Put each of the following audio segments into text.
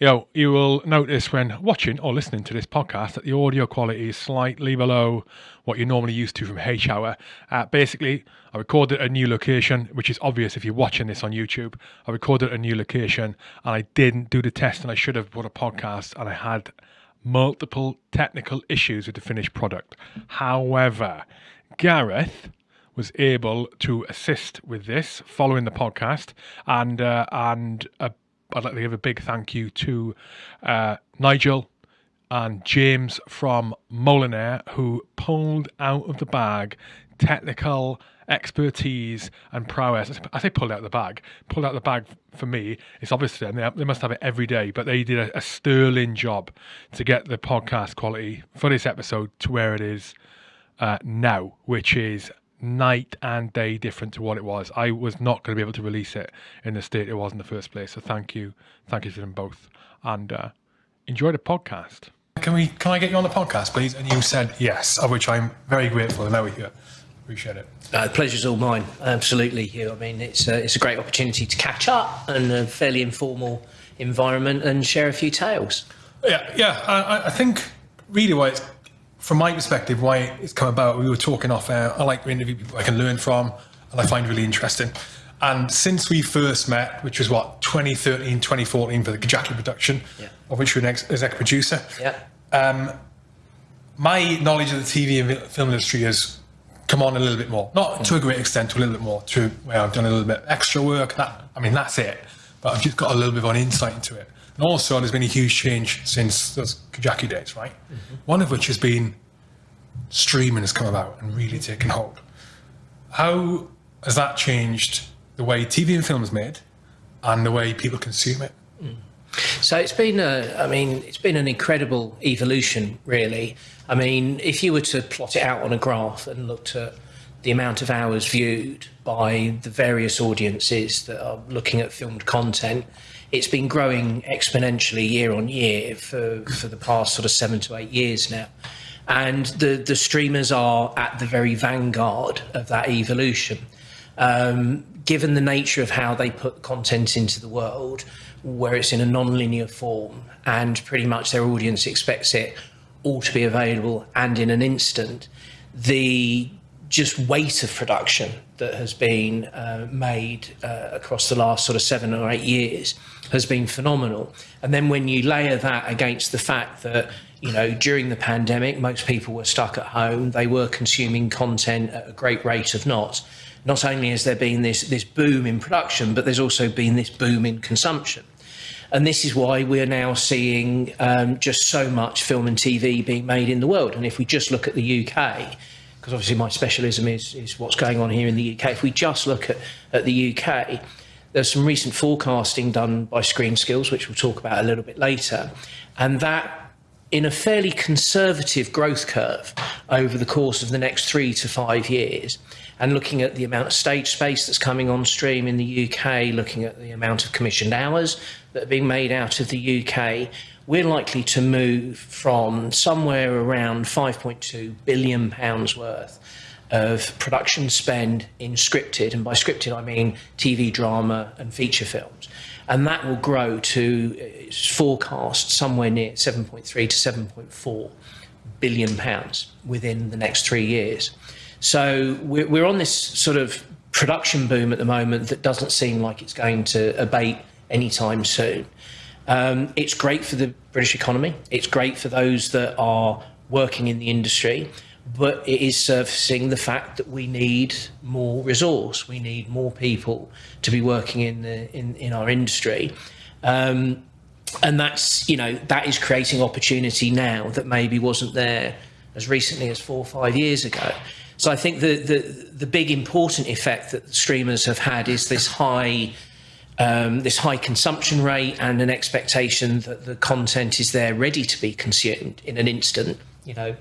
you know, you will notice when watching or listening to this podcast that the audio quality is slightly below what you're normally used to from H Hour. Uh, basically, I recorded a new location, which is obvious if you're watching this on YouTube. I recorded a new location and I didn't do the test, and I should have put a podcast, and I had multiple technical issues with the finished product. However, Gareth was able to assist with this following the podcast and uh, and uh, I'd like to give a big thank you to uh, Nigel and James from Molinare who pulled out of the bag technical expertise and prowess. I say pulled out of the bag. Pulled out of the bag for me. It's obviously and they, they must have it every day, but they did a, a sterling job to get the podcast quality for this episode to where it is uh, now, which is night and day different to what it was. I was not going to be able to release it in the state it was in the first place. So thank you, thank you to them both, and uh, enjoy the podcast. Can we? Can I get you on the podcast, please? And you said yes, of which I'm very grateful. And now we're here. Appreciate it. Uh, the pleasure's all mine. Absolutely, Hugh. I mean, it's a, it's a great opportunity to catch up and a fairly informal environment and share a few tales. Yeah, yeah. I, I think really why it's from my perspective, why it's come about, we were talking off air. I like to interview people I can learn from and I find really interesting. And since we first met, which was what, 2013, 2014 for the Kajaki production, yeah. of which you're an exec producer, yeah. Um, my knowledge of the TV and film industry has come on a little bit more. Not mm. to a great extent, to a little bit more, to where I've done a little bit extra work. That I mean, that's it. But I've just got a little bit of an insight into it. And also, there's been a huge change since those Kajaki days, right? Mm-hmm. One of which has been streaming has come about and really taken hold. How has that changed the way TV and film is made and the way people consume it? Mm. So it's been a, I mean, it's been an incredible evolution, really. I mean, if you were to plot it out on a graph and looked at the amount of hours viewed by the various audiences that are looking at filmed content, it's been growing exponentially year on year for, for the past sort of seven to eight years now. And the, the streamers are at the very vanguard of that evolution. Um, given the nature of how they put content into the world, where it's in a non-linear form and pretty much their audience expects it all to be available and in an instant, the just weight of production that has been uh, made uh, across the last sort of seven or eight years has been phenomenal. And then when you layer that against the fact that, you know, during the pandemic, most people were stuck at home, they were consuming content at a great rate of knots. Not only has there been this, this boom in production, but there's also been this boom in consumption. And this is why we're now seeing um, just so much film and TV being made in the world. And if we just look at the UK, because obviously my specialism is, is what's going on here in the UK. If we just look at, at the UK, there's some recent forecasting done by Screen Skills, which we'll talk about a little bit later, and that in a fairly conservative growth curve over the course of the next three to five years, and looking at the amount of stage space that's coming on stream in the UK, looking at the amount of commissioned hours that are being made out of the UK, we're likely to move from somewhere around 5.2 billion pounds worth of production spend in scripted, and by scripted I mean TV drama and feature films. And that will grow to it's forecast somewhere near 7.3 to 7.4 billion pounds within the next three years. So we're, we're on this sort of production boom at the moment that doesn't seem like it's going to abate anytime soon. Um, it's great for the British economy. It's great for those that are working in the industry, but it is surfacing the fact that we need more resource. We need more people to be working in the, in, in our industry. Um, and that's, you know, that is creating opportunity now that maybe wasn't there as recently as four or five years ago. So I think the, the, the big important effect that streamers have had is this high um, this high consumption rate and an expectation that the content is there ready to be consumed in an instant. You know,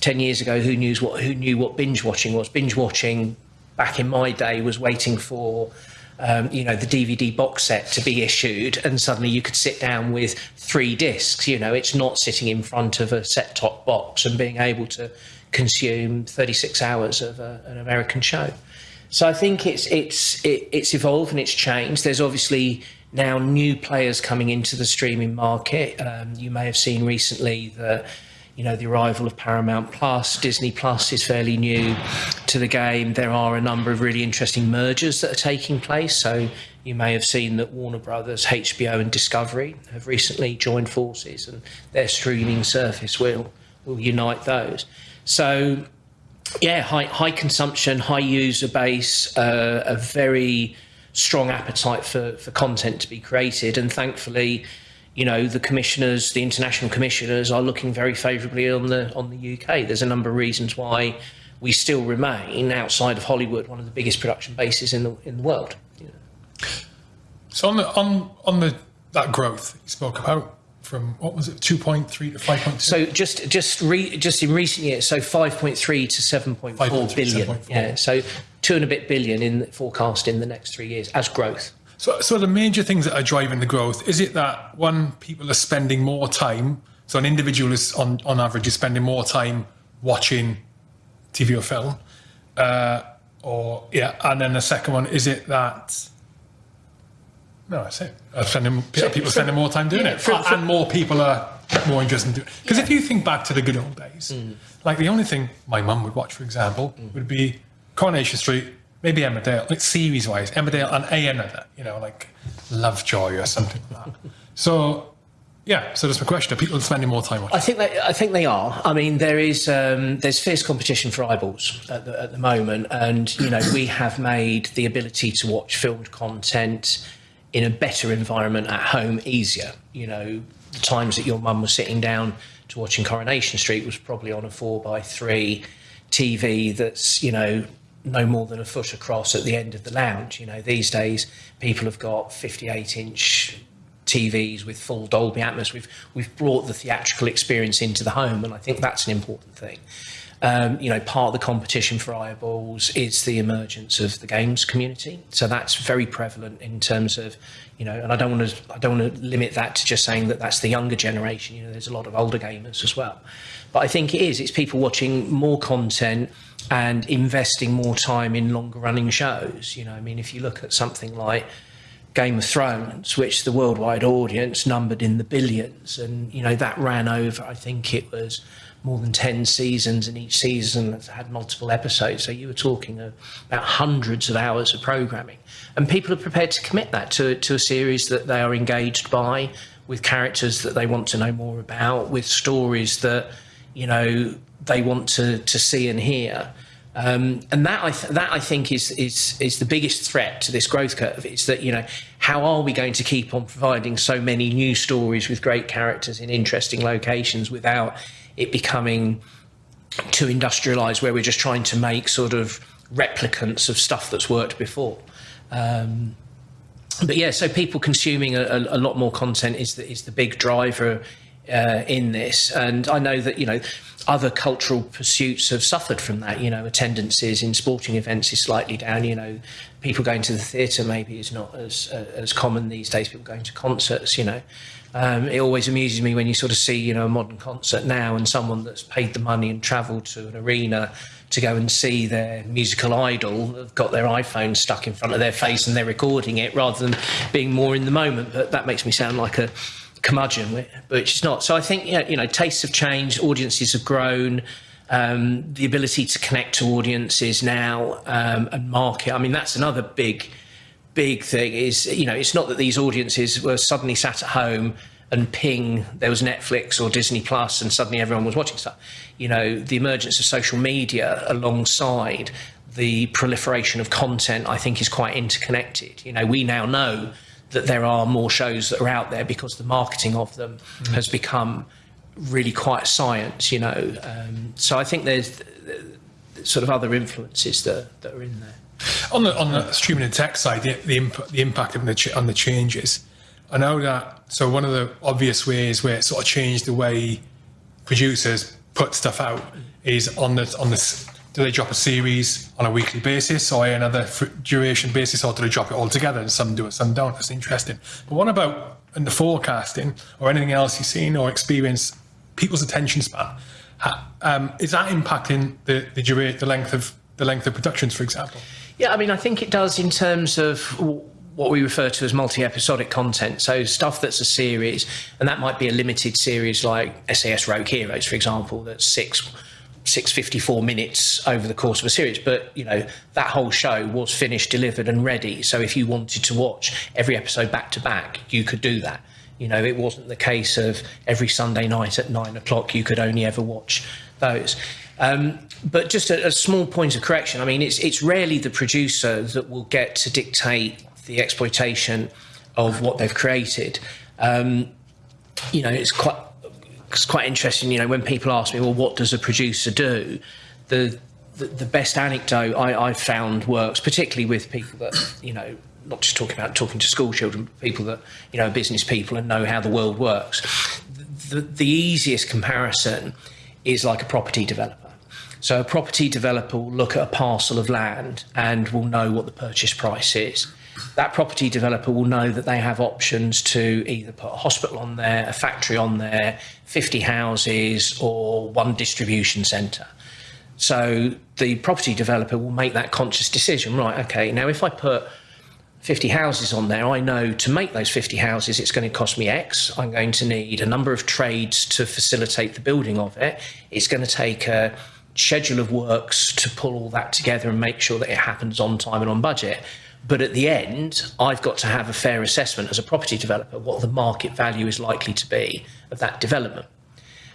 10 years ago, who knew what, who knew what binge watching was? Binge watching back in my day was waiting for um, you know, the DVD box set to be issued, and suddenly you could sit down with three discs. You know, it's not sitting in front of a set top box and being able to consume 36 hours of a, an American show. So I think it's it's it, it's evolved and it's changed. There's obviously now new players coming into the streaming market. Um, you may have seen recently that you know the arrival of Paramount Plus, Disney Plus is fairly new to the game. There are a number of really interesting mergers that are taking place. So you may have seen that Warner Brothers, HBO, and Discovery have recently joined forces, and their streaming service will will unite those. So yeah, high high consumption, high user base, uh, a very strong appetite for, for content to be created. And thankfully, you know, the commissioners, the international commissioners are looking very favourably on the on the UK. There's a number of reasons why we still remain outside of Hollywood one of the biggest production bases in the in the world. So on the on on the that growth you spoke about, from what was it, 2.3 to 5.2? So just just re, just in recent years, so 5.3 to 7.4 billion. 7.4. Yeah, so two and a bit billion in forecast in the next three years as growth. So, so the major things that are driving the growth is it that one people are spending more time. So an individual is on on average is spending more time watching TV or film, uh, or yeah, and then the second one is it that no, I say uh, spending, so, people spending more time doing yeah, it, for, for, and more people are more interested in doing it. Because yeah. if you think back to the good old days, mm. like the only thing my mum would watch, for example, mm. would be Coronation Street, maybe Emmerdale, like series-wise, Emmerdale and A another, you know, like Lovejoy or something like that. So yeah, so that's my question: Are people spending more time watching? I think they, I think they are. I mean, there is um, there's fierce competition for eyeballs at the, at the moment, and you know we have made the ability to watch filmed content in a better environment at home easier. You know, the times that your mum was sitting down to watching Coronation Street was probably on a four by three TV that's, you know, no more than a foot across at the end of the lounge. You know, these days people have got 58 inch TVs with full Dolby Atmos. We've we've brought the theatrical experience into the home, and I think that's an important thing. Um, you know, part of the competition for eyeballs is the emergence of the games community. So that's very prevalent in terms of, you know, and I don't want to I don't want to limit that to just saying that that's the younger generation. You know, there's a lot of older gamers as well. But I think it is. It's people watching more content and investing more time in longer running shows. You know, I mean, if you look at something like Game of Thrones, which the worldwide audience numbered in the billions, and you know that ran over. I think it was more than 10 seasons and each season has had multiple episodes. So you were talking about hundreds of hours of programming. And people are prepared to commit that to, to a series that they are engaged by, with characters that they want to know more about, with stories that, you know, they want to, to see and hear. Um, and that I, th- that I think is, is, is the biggest threat to this growth curve is that, you know, how are we going to keep on providing so many new stories with great characters in interesting locations without it becoming too industrialized where we're just trying to make sort of replicants of stuff that's worked before. Um, but yeah, so people consuming a, a, lot more content is the, is the big driver uh, in this. And I know that, you know, other cultural pursuits have suffered from that. You know, attendances in sporting events is slightly down. You know, people going to the theatre maybe is not as uh, as common these days. People going to concerts, you know. Um, it always amuses me when you sort of see, you know, a modern concert now and someone that's paid the money and travelled to an arena to go and see their musical idol have got their iPhone stuck in front of their face and they're recording it rather than being more in the moment. But that makes me sound like a curmudgeon, but it's not. So I think, you know, tastes have changed, audiences have grown. Um, the ability to connect to audiences now um, and market. I mean, that's another big big thing is, you know, it's not that these audiences were suddenly sat at home and ping, there was Netflix or Disney Plus and suddenly everyone was watching stuff. You know, the emergence of social media alongside the proliferation of content, I think, is quite interconnected. You know, we now know that there are more shows that are out there because the marketing of them mm. has become really quite science, you know. Um, so I think there's sort of other influences that, that are in there. On the on the streaming and tech side, the, the, the impact of the on the changes. I know that. So one of the obvious ways where it sort of changed the way producers put stuff out is on the on the do they drop a series on a weekly basis or another duration basis, or do they drop it all together? And some do it, some don't. It's interesting. But what about in the forecasting or anything else you've seen or experienced people's attention span? Um, is that impacting the the, the length of the length of productions, for example? Yeah, I mean, I think it does in terms of what we refer to as multi-episodic content. So stuff that's a series, and that might be a limited series like SAS Rogue Heroes, for example, that's six. 654 minutes over the course of a series but you know that whole show was finished delivered and ready so if you wanted to watch every episode back to back you could do that you know it wasn't the case of every sunday night at nine o'clock you could only ever watch those um, but just a, a, small point of correction. I mean, it's it's rarely the producer that will get to dictate the exploitation of what they've created. Um, you know, it's quite it's quite interesting. You know, when people ask me, well, what does a producer do? The the, the best anecdote I, I've found works, particularly with people that you know not just talking about talking to school children, people that you know business people and know how the world works. The, the easiest comparison is like a property developer. So a property developer will look at a parcel of land and will know what the purchase price is. That property developer will know that they have options to either put a hospital on there, a factory on there, 50 houses, or one distribution centre. So the property developer will make that conscious decision, right? Okay, now if I put 50 houses on there, I know to make those 50 houses, it's going to cost me X. I'm going to need a number of trades to facilitate the building of it. It's going to take a schedule of works to pull all that together and make sure that it happens on time and on budget. But at the end, I've got to have a fair assessment as a property developer what the market value is likely to be of that development.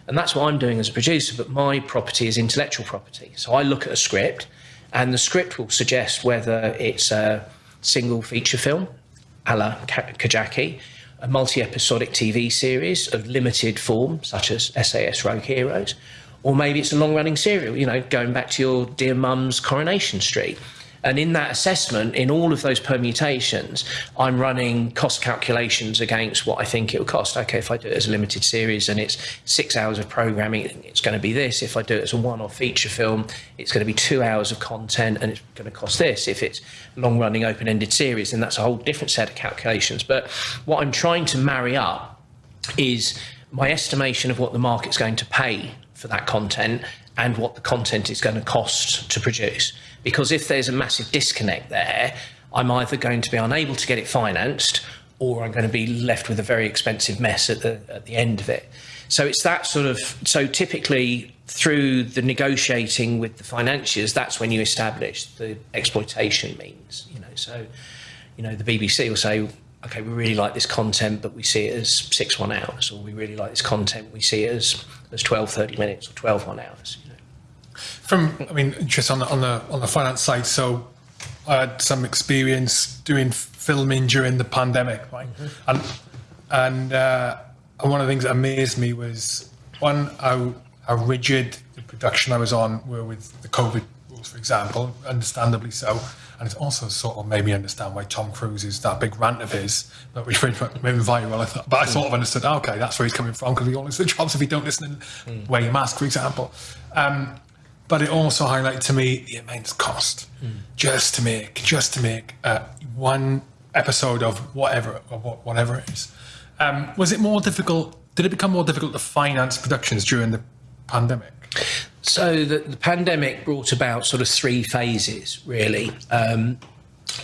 And that's what I'm doing as a producer, but my property is intellectual property. So I look at a script, and the script will suggest whether it's a single feature film, a la Kajaki, a multi episodic TV series of limited form, such as SAS Rogue Heroes, or maybe it's a long running serial, you know, going back to your dear mum's Coronation Street. And in that assessment, in all of those permutations, I'm running cost calculations against what I think it will cost. Okay, if I do it as a limited series and it's six hours of programming, it's going to be this. If I do it as a one off feature film, it's going to be two hours of content and it's going to cost this. If it's long running open ended series, then that's a whole different set of calculations. But what I'm trying to marry up is my estimation of what the market's going to pay for that content and what the content is going to cost to produce. Because if there's a massive disconnect there, I'm either going to be unable to get it financed or I'm going to be left with a very expensive mess at the, at the end of it. So it's that sort of, so typically through the negotiating with the financiers, that's when you establish the exploitation means, you know, so, you know, the BBC will say, okay, we really like this content, but we see it as six one hours, or we really like this content, we see it as, as 12, 30 minutes or 12 one hours. You know. From, I mean, just on the, on the, on the finance side, so I had some experience doing filming during the pandemic, right? Mm-hmm. And, and, uh, and one of the things that amazed me was one, how, how rigid the production I was on were with the COVID for example, understandably so and it's also sort of made me understand why Tom Cruise is that big rant of his that we made viral. I thought, but I sort of understood. Oh, okay, that's where he's coming from because he only the jobs if he don't listen and mm. wear your mask, for example. Um, but it also highlighted to me the immense cost mm. just to make just to make uh, one episode of whatever of whatever it is. Um, was it more difficult? Did it become more difficult to finance productions during the pandemic? So the, the, pandemic brought about sort of three phases, really. Um,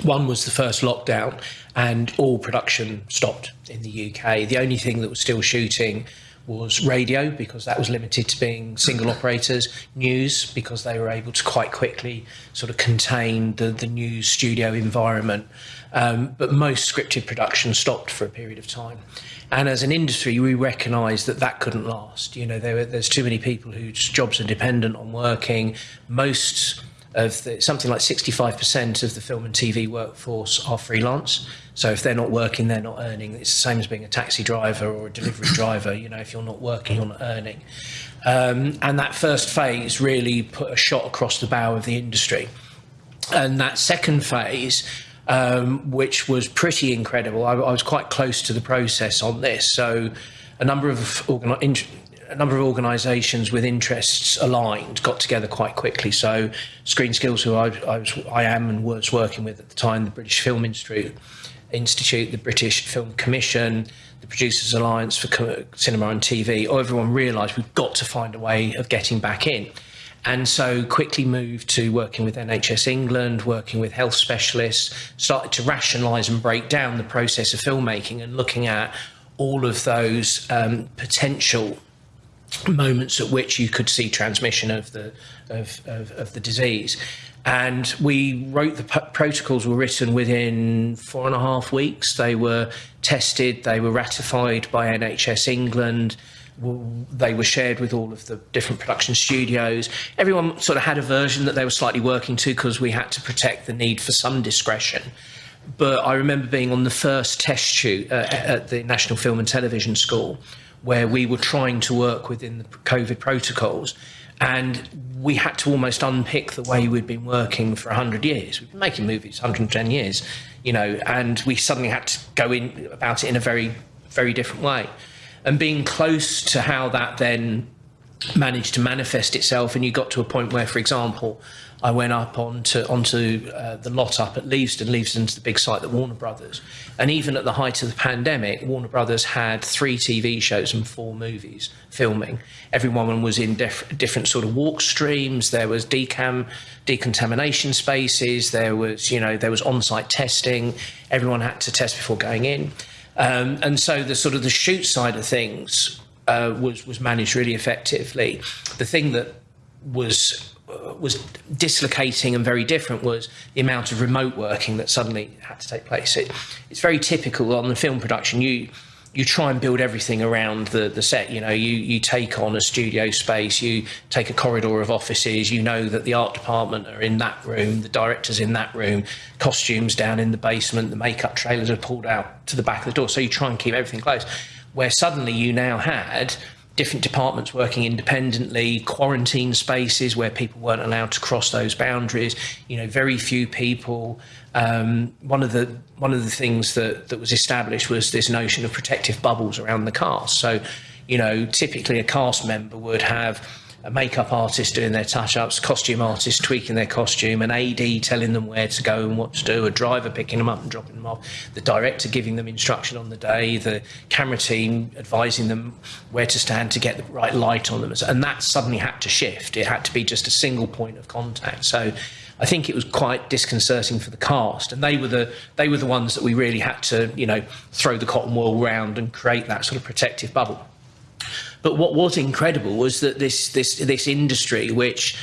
one was the first lockdown, and all production stopped in the UK. The only thing that was still shooting was radio because that was limited to being single operators, news because they were able to quite quickly sort of contain the, the news studio environment. Um, but most scripted production stopped for a period of time. And as an industry, we recognise that that couldn't last. You know, there, there's too many people whose jobs are dependent on working. Most of the, something like 65% of the film and TV workforce are freelance. So if they're not working, they're not earning. It's the same as being a taxi driver or a delivery driver. You know, if you're not working, you're not earning. Um, and that first phase really put a shot across the bow of the industry. And that second phase um, which was pretty incredible. I, I, was quite close to the process on this, so a number of a number of organisations with interests aligned got together quite quickly. So Screen Skills, who I, I, was, I am and was working with at the time, the British Film Institute, Institute, the British Film Commission, the Producers Alliance for Cinema and TV, everyone realised we've got to find a way of getting back in. And so quickly moved to working with NHS England, working with health specialists, started to rationalise and break down the process of filmmaking and looking at all of those um, potential moments at which you could see transmission of the of, of, of the disease. And we wrote the protocols were written within four and a half weeks. They were tested, they were ratified by NHS England they were shared with all of the different production studios. Everyone sort of had a version that they were slightly working to because we had to protect the need for some discretion. But I remember being on the first test shoot uh, at the National Film and Television School where we were trying to work within the COVID protocols. And we had to almost unpick the way we'd been working for 100 years. We've been making movies 110 years, you know, and we suddenly had to go in about it in a very, very different way and being close to how that then managed to manifest itself. And you got to a point where for example I went up onto onto uh, the lot up at Leavesden. Leavesden's the big site that Warner Brothers and even at the height of the pandemic Warner Brothers had three TV shows and four movies filming. Everyone was in diff different sort of walk streams. There was decam decontamination spaces. There was you know there was on-site testing. Everyone had to test before going in um, and so the sort of the shoot side of things uh, was was managed really effectively. The thing that was uh, was dislocating and very different was the amount of remote working that suddenly had to take place. It, it's very typical on the film production. You you try and build everything around the, the set. You know, you, you take on a studio space, you take a corridor of offices, you know that the art department are in that room, the director's in that room, costumes down in the basement, the makeup trailers are pulled out to the back of the door. So you try and keep everything close. Where suddenly you now had different departments working independently, quarantine spaces where people weren't allowed to cross those boundaries, you know, very few people um, one of the one of the things that that was established was this notion of protective bubbles around the cast. So, you know, typically a cast member would have a makeup artist doing their touch-ups, costume artist tweaking their costume, an AD telling them where to go and what to do, a driver picking them up and dropping them off, the director giving them instruction on the day, the camera team advising them where to stand to get the right light on them, and that suddenly had to shift. It had to be just a single point of contact. So I think it was quite disconcerting for the cast, and they were the they were the ones that we really had to you know throw the cotton wool round and create that sort of protective bubble. But what was incredible was that this this this industry, which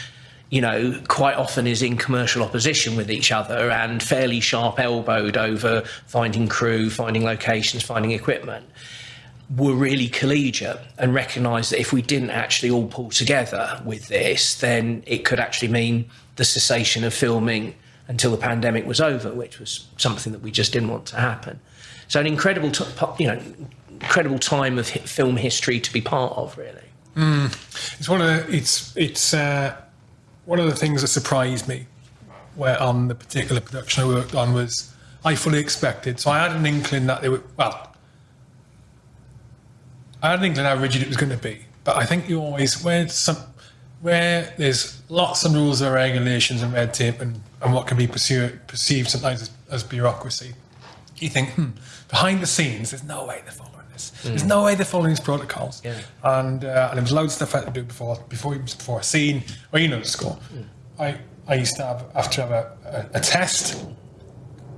you know, quite often is in commercial opposition with each other and fairly sharp elbowed over finding crew, finding locations, finding equipment, were really collegiate and recognised that if we didn't actually all pull together with this, then it could actually mean the cessation of filming until the pandemic was over, which was something that we just didn't want to happen. So an incredible, you know, incredible time of film history to be part of, really. Mm. It's one of the, it's it's uh, one of the things that surprised me, where on the particular production I worked on was I fully expected. So I had an inkling that they were well. I had an inkling how rigid it was going to be, but I think you always where some where there's lots of rules and regulations and red tape and, and what can be perceived, perceived sometimes as, as bureaucracy, you think, hmm, behind the scenes, there's no way they're following this. Mm. There's no way they're following these protocols. Yeah. And, uh, and there was loads of stuff I had to do before, before, before a scene, well, you know the score. Mm. I, I used to have, have to have a, a, a, test,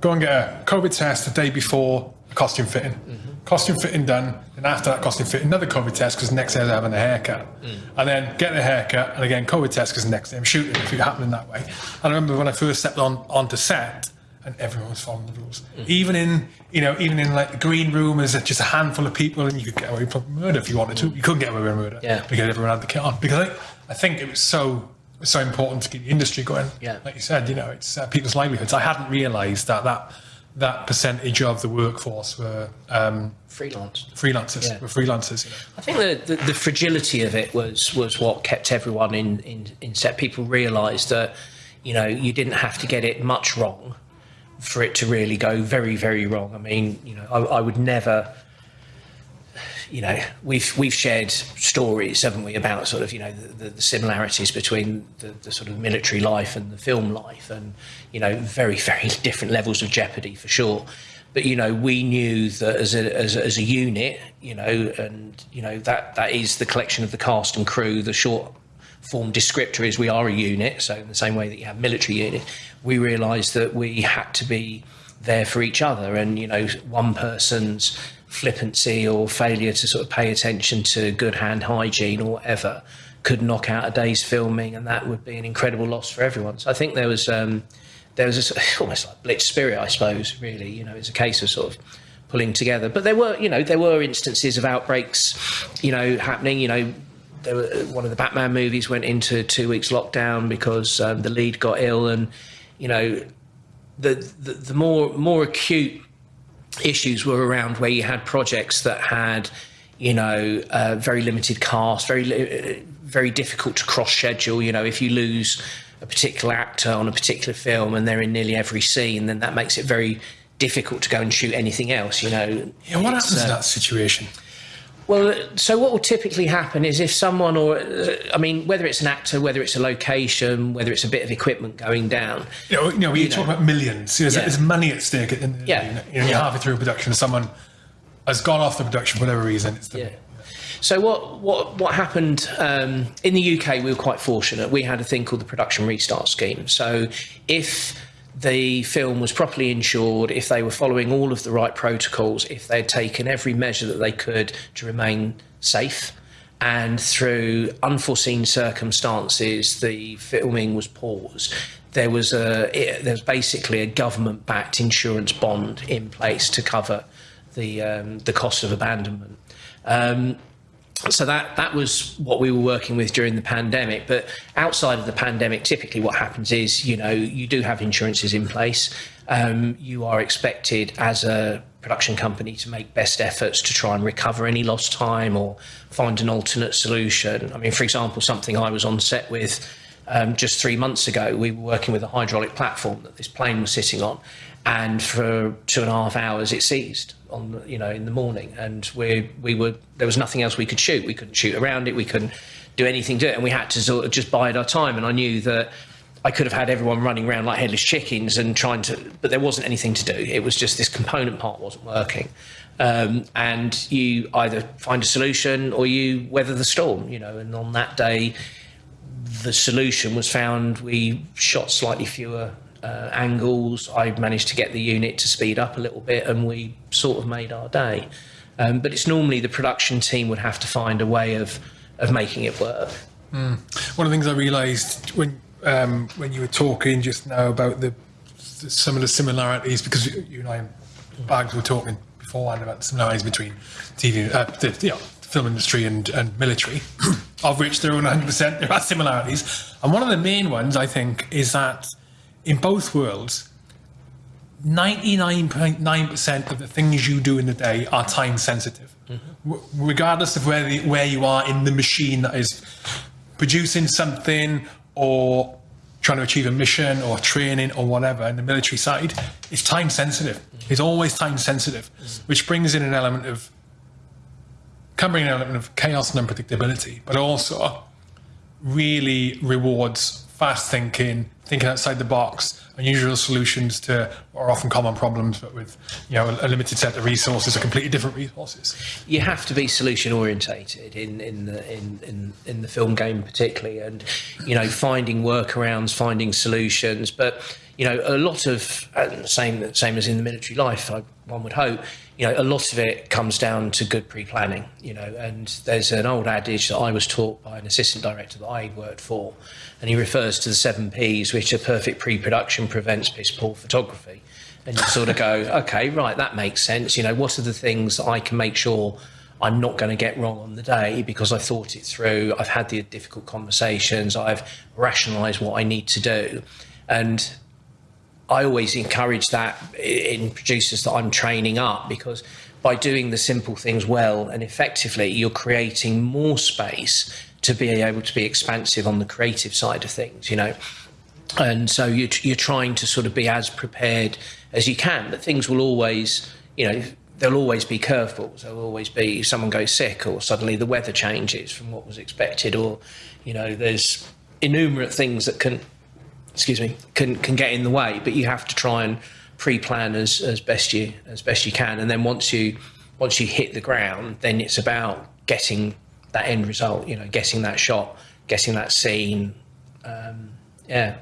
go and get a COVID test the day before a costume fitting. Mm-hmm costume fitting done, and after that costume fitting, another COVID test because next day I'm having a haircut, mm. and then get a haircut, and again COVID test because next day I'm shooting if it happening that way. And I remember when I first stepped on onto set, and everyone was following the rules. Mm. Even in you know even in like the green room, there's just a handful of people, and you could get away with murder if you wanted to. You couldn't get away with murder yeah. because everyone had the kit on. Because I, I think it was so so important to keep the industry going. Yeah. Like you said, you know, it's uh, people's livelihoods. I hadn't realised that that that percentage of the workforce were um, freelance freelancers yeah. were freelancers you know. I think the, the, the, fragility of it was was what kept everyone in, in, in set people realized that you know you didn't have to get it much wrong for it to really go very very wrong I mean you know I, I would never you know, we've we've shared stories, haven't we, about sort of you know the, the similarities between the, the, sort of military life and the film life, and you know very very different levels of jeopardy for sure. But you know, we knew that as a, as, as a unit, you know, and you know that that is the collection of the cast and crew, the short form descriptor is we are a unit. So in the same way that you have military unit, we realised that we had to be there for each other, and you know, one person's flippancy or failure to sort of pay attention to good hand hygiene or whatever could knock out a day's filming, and that would be an incredible loss for everyone. So I think there was um, there was a, almost like blitz spirit, I suppose. Really, you know, it's a case of sort of pulling together. But there were, you know, there were instances of outbreaks, you know, happening. You know, were, one of the Batman movies went into two weeks lockdown because um, the lead got ill, and you know, the, the the more more acute issues were around where you had projects that had, you know, uh, very limited cast, very li- very difficult to cross schedule. You know, if you lose a particular actor on a particular film and they're in nearly every scene, then that makes it very difficult to go and shoot anything else. You know. Yeah, what happens in uh, that situation? Well, so what will typically happen is if someone, or uh, I mean, whether it's an actor, whether it's a location, whether it's a bit of equipment going down, You know, you know you, talk about millions, there's, Yeah. there's money at stake. In the, Yeah. you know, you know, you're halfway through a production, someone has gone off the production for whatever reason. It's the, Yeah. So what what what happened um, in the UK? We were quite fortunate. We had a thing called the production restart scheme. So if the film was properly insured, if they were following all of the right protocols, if they'd taken every measure that they could to remain safe, and through unforeseen circumstances, the filming was paused. There was a it, there was basically a government-backed insurance bond in place to cover the um, the cost of abandonment. Um, so that that was what we were working with during the pandemic. But outside of the pandemic, typically what happens is you know you do have insurances in place. Um, you are expected as a production company to make best efforts to try and recover any lost time or find an alternate solution. I mean, for example, something I was on set with um, just three months ago, we were working with a hydraulic platform that this plane was sitting on, and for two and a half hours it seized on the- you know in the morning, and we we were there was nothing else we could shoot. We couldn't shoot around it. We couldn't do anything to it, and we had to sort of just bide our time. And I knew that. I could have had everyone running around like headless chickens and trying to, but there wasn't anything to do. It was just this component part wasn't working. Um, and you either find a solution or you weather the storm, you know. And on that day, the solution was found. We shot slightly fewer uh, angles. I managed to get the unit to speed up a little bit, and we sort of made our day. Um, but it's normally the production team would have to find a way of of making it work. One of the things I realised when um, when you were talking just now about the, the some of the similarities, because you and I, Bags, were talking beforehand about the similarities between TV, uh, the you know, film industry and, and military, of which there are 100% there are similarities. And one of the main ones I think is that in both worlds, 99.9% of the things you do in the day are time sensitive, mm-hmm. W- regardless of where the, where you are in the machine that is producing something or trying to achieve a mission or training or whatever. In the military side, it's time sensitive. Mm-hmm. It's always time sensitive, mm-hmm. which brings in an element of can bring an element of chaos and unpredictability, but also really rewards fast thinking, thinking outside the box, unusual solutions to what are often common problems, but with you know a, a limited set of resources or completely different resources. you have to be solution orientated in in the in, in in the film game particularly and you know finding workarounds finding solutions but you know a lot of same same as in the military life I, one would hope you know a lot of it comes down to good pre-planning you know and there's an old adage that I was taught by an assistant director that I worked for and he refers to the seven P's which are perfect pre-production prevents piss poor photography and you sort of go, okay, right, that makes sense. You know, what are the things that I can make sure I'm not going to get wrong on the day because I thought it through, I've had the difficult conversations, I've rationalised what I need to do. And I always encourage that in producers that I'm training up because by doing the simple things well and effectively, you're creating more space to be able to be expansive on the creative side of things, you know? And so you're, you're trying to sort of be as prepared as you can but things will always you know there'll always be curveballs. There'll always be someone goes sick or suddenly the weather changes from what was expected or you know there's innumerate things that can excuse me can can get in the way but you have to try and pre-plan as as best you as best you can and then once you once you hit the ground then it's about getting that end result you know getting that shot getting that scene. Um, yeah.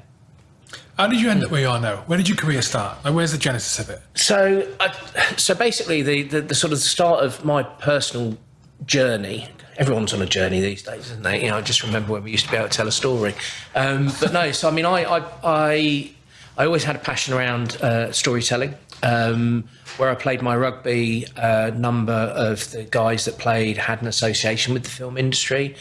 How did you end up where you are now? Where did your career start? Like, where's the genesis of it? So, I, so basically, the, the, the sort of start of my personal journey. Everyone's on a journey these days, isn't they? You know, I just remember when we used to be able to tell a story. Um, but no, so I mean, I, I, I, I always had a passion around uh, storytelling. Um, where I played my rugby, a number of the guys that played had an association with the film industry.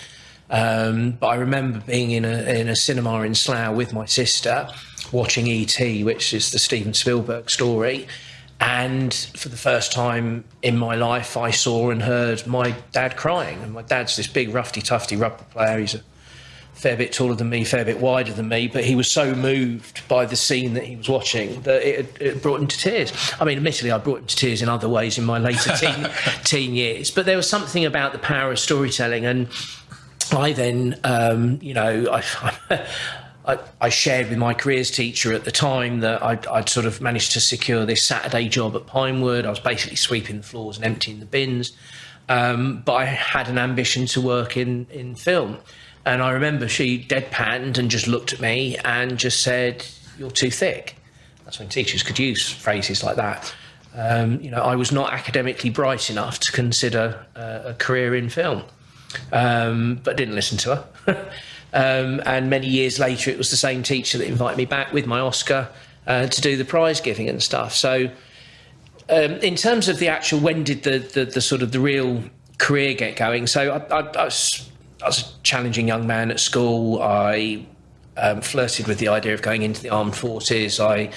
Um, but I remember being in a, in a cinema in Slough with my sister, watching E.T., which is the Steven Spielberg story. And for the first time in my life, I saw and heard my dad crying. And my dad's this big, roughy, tufty rugby player. He's a fair bit taller than me, fair bit wider than me, but he was so moved by the scene that he was watching that it, it brought him to tears. I mean, admittedly, I brought him to tears in other ways in my later teen, teen years, but there was something about the power of storytelling. And I then, um, you know, I, I, I, shared with my careers teacher at the time that I'd, I'd, sort of managed to secure this Saturday job at Pinewood. I was basically sweeping the floors and emptying the bins. Um, but I had an ambition to work in, in film. And I remember she deadpanned and just looked at me and just said, You're too thick. That's when teachers could use phrases like that. Um, you know, I was not academically bright enough to consider uh, a career in film, um, but didn't listen to her. Um, and many years later, it was the same teacher that invited me back with my Oscar uh, to do the prize giving and stuff. So, um, in terms of the actual, when did the, the, the, sort of the real career get going? So, I, I, I, was, I was, a challenging young man at school. I um, flirted with the idea of going into the armed forces. I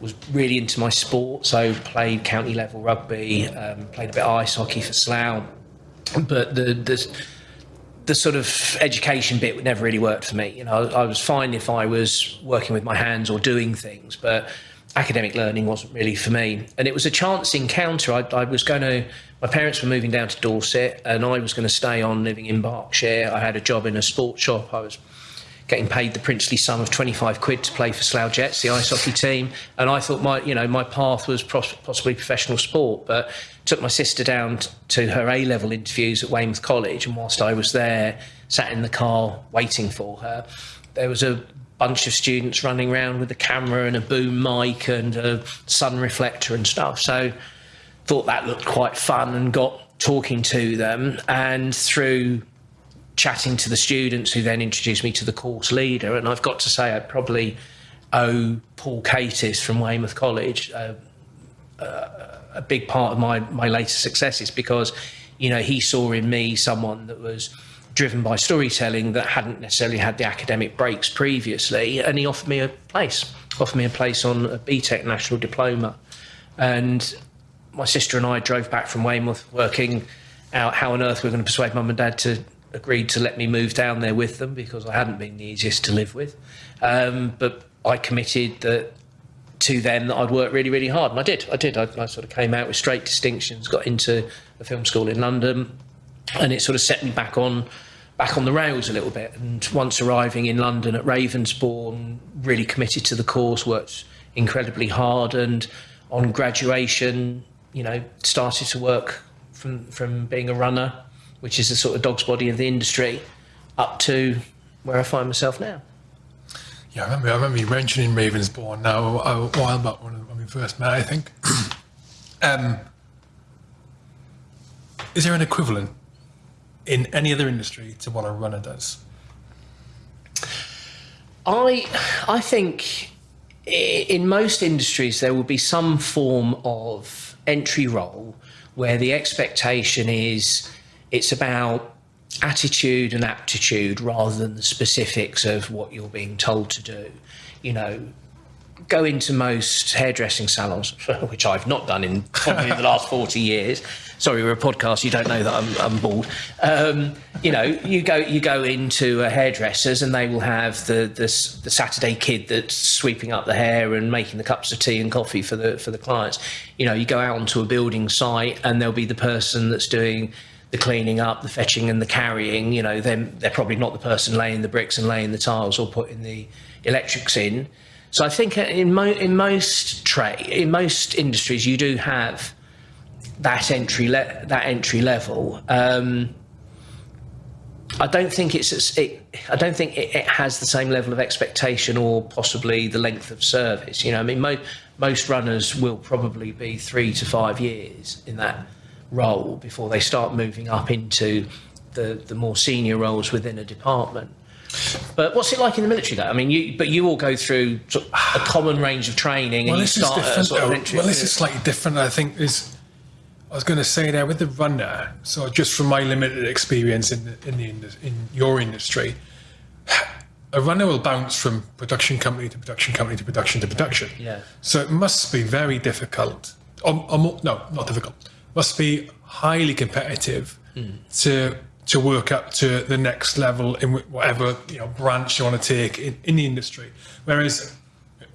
was really into my sport, so played county level rugby, um, played a bit of ice hockey for Slough. But the, the the sort of education bit never really worked for me. You know, I, I, was fine if I was working with my hands or doing things, but academic learning wasn't really for me. And it was a chance encounter. I, I was going to, my parents were moving down to Dorset, and I was going to stay on living in Berkshire. I had a job in a sports shop. I was getting paid the princely sum of 25 quid to play for Slough Jets, the ice hockey team. And I thought my, you know, my path was possibly professional sport, but took my sister down to her A level interviews at Weymouth College. And whilst I was there, sat in the car waiting for her, there was a bunch of students running around with a camera and a boom mic and a sun reflector and stuff. So thought that looked quite fun and got talking to them. And through chatting to the students who then introduced me to the course leader. And I've got to say, I probably owe Paul Katis from Weymouth College uh, uh, a big part of my, my later successes because, you know, he saw in me someone that was driven by storytelling that hadn't necessarily had the academic breaks previously. And he offered me a place, offered me a place on a BTEC national diploma. And my sister and I drove back from Weymouth working out how on earth we are going to persuade mum and dad to agreed to let me move down there with them because I hadn't been the easiest to live with. Um, but I committed that to them that I'd work really, really hard, and I did. I did. I, I, sort of came out with straight distinctions, got into a film school in London, and it sort of set me back on back on the rails a little bit. And once arriving in London at Ravensbourne, really committed to the course, worked incredibly hard, and on graduation, you know, started to work from from being a runner which is the sort of dog's body of the industry, up to where I find myself now. Yeah, I remember, I remember you mentioning Ravensbourne now a, while back when, we first met, I think. um, is there an equivalent in any other industry to what a runner does? I, I think in most industries there will be some form of entry role where the expectation is it's about attitude and aptitude rather than the specifics of what you're being told to do. You know, go into most hairdressing salons, which I've not done in probably the last 40 years. Sorry, we're a podcast. You don't know that I'm, I'm bald. Um, you know, you go you go into a hairdresser's and they will have the, the, the Saturday kid that's sweeping up the hair and making the cups of tea and coffee for the for the clients. You know, you go out onto a building site and there'll be the person that's doing the cleaning up, the fetching and the carrying, you know, then they're probably not the person laying the bricks and laying the tiles or putting the electrics in. So I think in, mo- in most trade, in most industries, you do have that entry that entry level. Um, I don't think it's it, I don't think it, it, has the same level of expectation or possibly the length of service. You know, I mean, mo- most runners will probably be three to five years in that role before they start moving up into the the more senior roles within a department. But what's it like in the military, though? I mean, you but you all go through sort of a common range of training, and well, you start at sort of entry. well, this is slightly different. I think is. I was going to say there with the runner. So just from my limited experience in the, in the in your industry, a runner will bounce from production company to production company to production to production. Yeah. So it must be very difficult. Or, or more, no, not difficult. Must be highly competitive to to work up to the next level in whatever you know branch you want to take in, in the industry. Whereas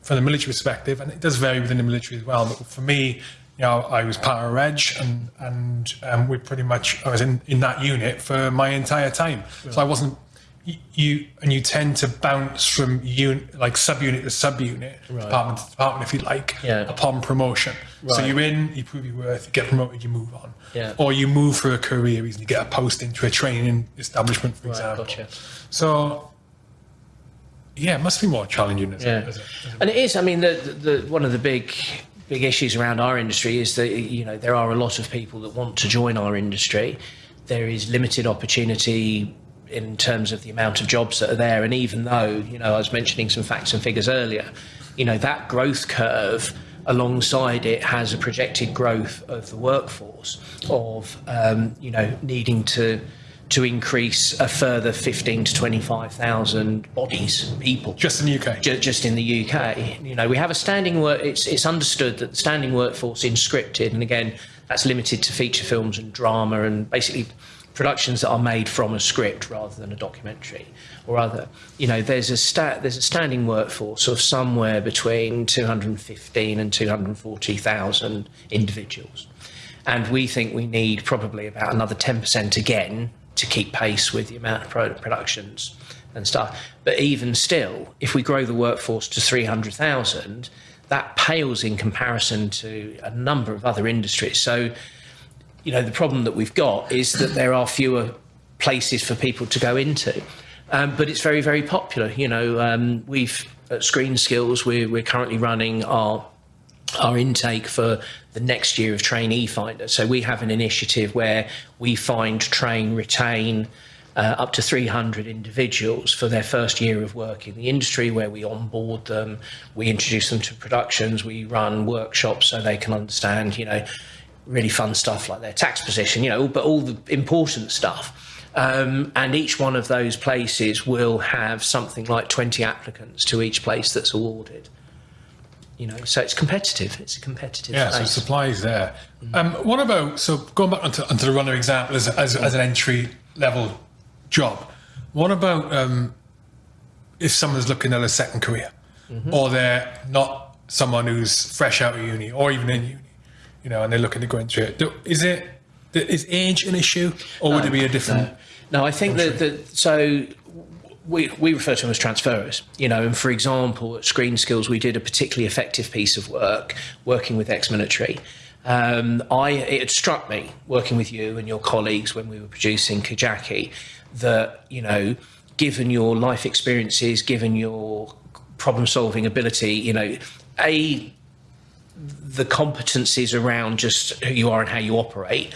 from the military perspective, and it does vary within the military as well. But for me, you know, I was part of Reg, and and um, we pretty much I was in, in that unit for my entire time. So I wasn't you, and you tend to bounce from unit like subunit to subunit, department to department, if you like, Yeah. upon promotion. So you're in, you prove your worth, you get promoted, you move on, Yeah. or you move for a career reason, you get a post into a training establishment, for Right, example. gotcha. So. Yeah, it must be more challenging. As a- Yeah, as a- as a- and it is. I mean, the, the one of the big big issues around our industry is that you know there are a lot of people that want to join our industry. There is limited opportunity in terms of the amount of jobs that are there, and even though you know I was mentioning some facts and figures earlier, you know that growth curve alongside it has a projected growth of the workforce of um, you know needing to to increase a further 15 to 25,000 bodies, people. just in the UK. Ju- just in the UK. You know, we have a standing work. It's it's understood that the standing workforce in scripted, and again, that's limited to feature films and drama, and basically productions that are made from a script rather than a documentary or other. You know, there's a stat there's a standing workforce of somewhere between 215 and 240,000 individuals, and we think we need probably about another 10% again to keep pace with the amount of pro- productions and stuff. But even still, if we grow the workforce to 300,000, that pales in comparison to a number of other industries. So, you know, the problem that we've got is that there are fewer places for people to go into. Um, but it's very, very popular. You know, um, we've at Screen Skills, we're, we're currently running our our intake for the next year of trainee finder. So we have an initiative where we find, train, retain uh, up to 300 individuals for their first year of work in the industry, where we onboard them, we introduce them to productions, we run workshops so they can understand, you know, really fun stuff like their tax position, you know, but all the important stuff. Um, and each one of those places will have something like 20 applicants to each place that's awarded you know so it's competitive it's a competitive Yeah, so supply is there. Um, what about so going back onto, onto the runner example as, as, as an entry level job? What about um, if someone's looking at a second career, or they're not someone who's fresh out of uni or even in uni, you know, and they're looking to go into it? Is it is age an issue, or would it be a different? no i think that, that so we, we refer to them as transferers, you know, and for example, at Screen Skills, we did a particularly effective piece of work working with ex-military. Um, I, it had struck me working with you and your colleagues when we were producing Kajaki that, you know, given your life experiences, given your problem-solving ability, you know, a the competencies around just who you are and how you operate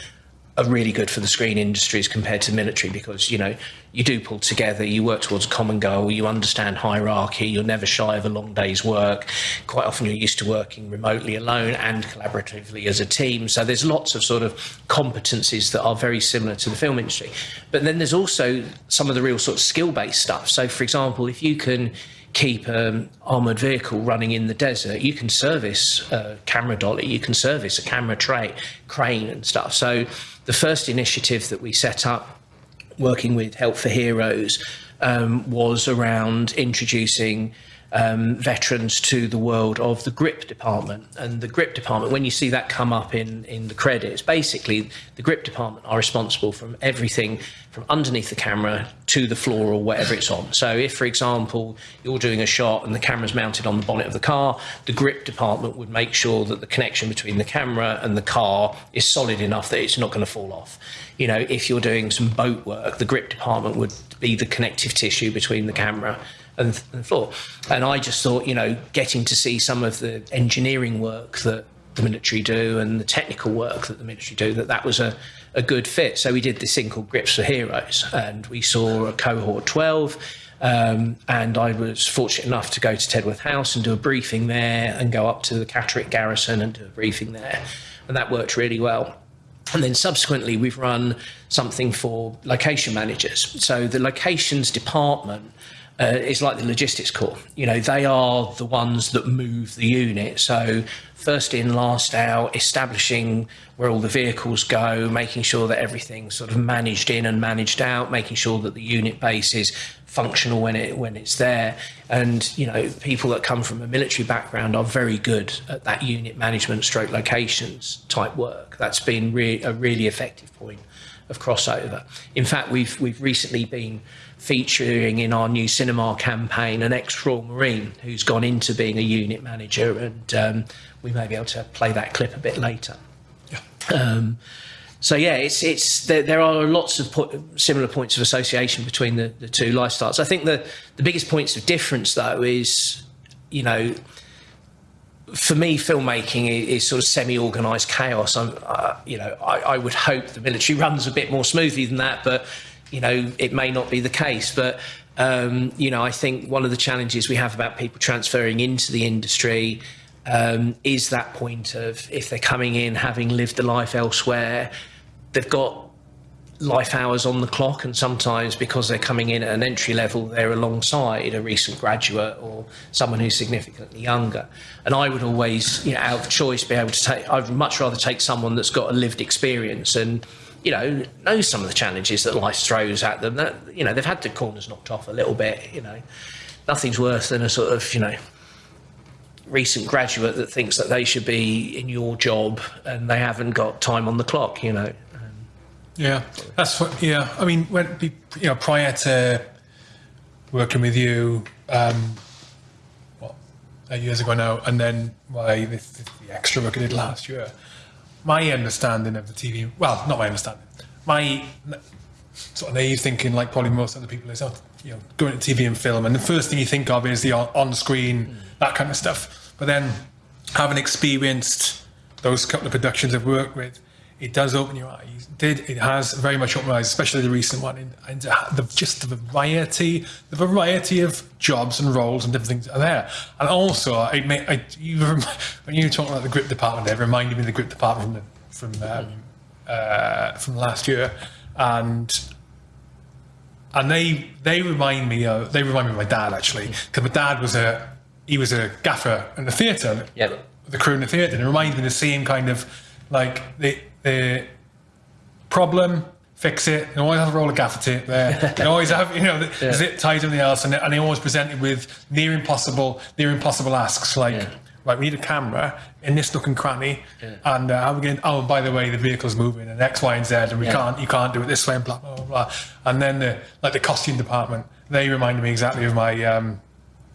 are really good for the screen industries compared to military because you know you do pull together you work towards a common goal you understand hierarchy you're never shy of a long day's work. Quite often you're used to working remotely alone and collaboratively as a team. So there's lots of sort of competencies that are very similar to the film industry. But then there's also some of the real sort of skill based stuff. So for example if you can keep an armored vehicle running in the desert, you can service a camera dolly, you can service a camera tray, crane and stuff. So the first initiative that we set up working with Help for Heroes um, was around introducing um, veterans to the world of the grip department. And the grip department, when you see that come up in, in the credits, basically the grip department are responsible from everything from underneath the camera to the floor or whatever it's on. So if, for example, you're doing a shot and the camera's mounted on the bonnet of the car, the grip department would make sure that the connection between the camera and the car is solid enough that it's not going to fall off. You know, if you're doing some boat work, the grip department would be the connective tissue between the camera and the floor. And I just thought, you know, getting to see some of the engineering work that the military do and the technical work that the military do, that that was a, a good fit. So we did this thing called Grips for Heroes, and we saw a cohort 12. Um, and I was fortunate enough to go to Tedworth House and do a briefing there, and go up to the Catterick Garrison and do a briefing there, and that worked really well. And then subsequently, we've run something for location managers. So the locations department uh, is like the logistics corps. You know, they are the ones that move the unit. So first in, last out, establishing where all the vehicles go, making sure that everything's sort of managed in and managed out, making sure that the unit base is functional when it when it's there. And you know, people that come from a military background are very good at that unit management, stroke locations type work. That's been re- a really effective point of crossover. In fact, we've we've recently been featuring in our new cinema campaign an ex-Royal Marine who's gone into being a unit manager, and um, we may be able to play that clip a bit later. Yeah. Um, so yeah, it's it's there, there are lots of po- similar points of association between the, the two lifestyles. I think the the biggest points of difference though is, you know, for me, filmmaking is, is sort of semi-organized chaos. I'm, uh, you know, I, I would hope the military runs a bit more smoothly than that, but you know, it may not be the case. But, um, you know, I think one of the challenges we have about people transferring into the industry um, is that point of if they're coming in having lived a life elsewhere, they've got life hours on the clock and sometimes because they're coming in at an entry level they're alongside a recent graduate or someone who's significantly younger and i would always you know out of choice be able to take i'd much rather take someone that's got a lived experience and you know, knows some of the challenges that life throws at them. That you know, they've had the corners knocked off a little bit. You know, nothing's worse than a sort of you know recent graduate that thinks that they should be in your job and they haven't got time on the clock. You know. Yeah, that's what. Yeah, I mean, when you know, prior to working with you, um, what eight years ago now, and then why the, the extra work I did last year my understanding of the TV, well, not my understanding, my sort of naive thinking, like probably most other people, is, oh, you know, going to TV and film, and the first thing you think of is the on screen, mm. that kind of stuff. But then, having experienced those couple of productions I've worked with, it does open your eyes. It did it has very much opened my eyes, especially the recent one, and, and the, just the variety, the variety of jobs and roles and different things are there. And also, it may, I, you, when you were talking about the grip department, it reminded me of the grip department from from um, uh, from last year, and and they they remind me of they remind me of my dad actually because my dad was a he was a gaffer in the theatre, yeah, the crew in the theatre, and it reminds me of the same kind of like the the problem, fix it. You always have a roll of gaffer tape there. You always have, you know, the yeah. zip tie something else, and, and they always presented with near impossible, near impossible asks like, yeah. right, we need a camera in this nook and cranny, yeah. and uh, how we going? Oh, by the way, the vehicle's moving, and X, Y, and Z, and we can't, you can't do it this way, and blah blah blah. blah. And then the like the costume department, they reminded me exactly of my um,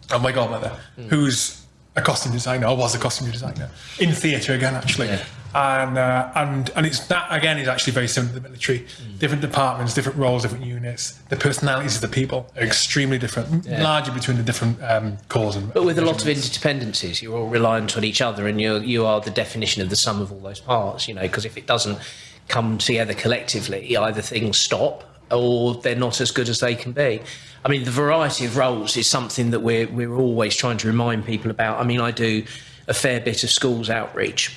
of my godmother, mm. who's a costume designer, or was a costume designer in theatre again, actually. And uh, and and it's that again is actually very similar to the military. Mm. Different departments, different roles, different units. The personalities of the people are yeah. extremely different, yeah. largely between the different um, corps. And but with a lot of interdependencies, you're all reliant on each other, and you you are the definition of the sum of all those parts. You know, because if it doesn't come together collectively, either things stop or they're not as good as they can be. I mean, the variety of roles is something that we're we're always trying to remind people about. I mean, I do a fair bit of schools outreach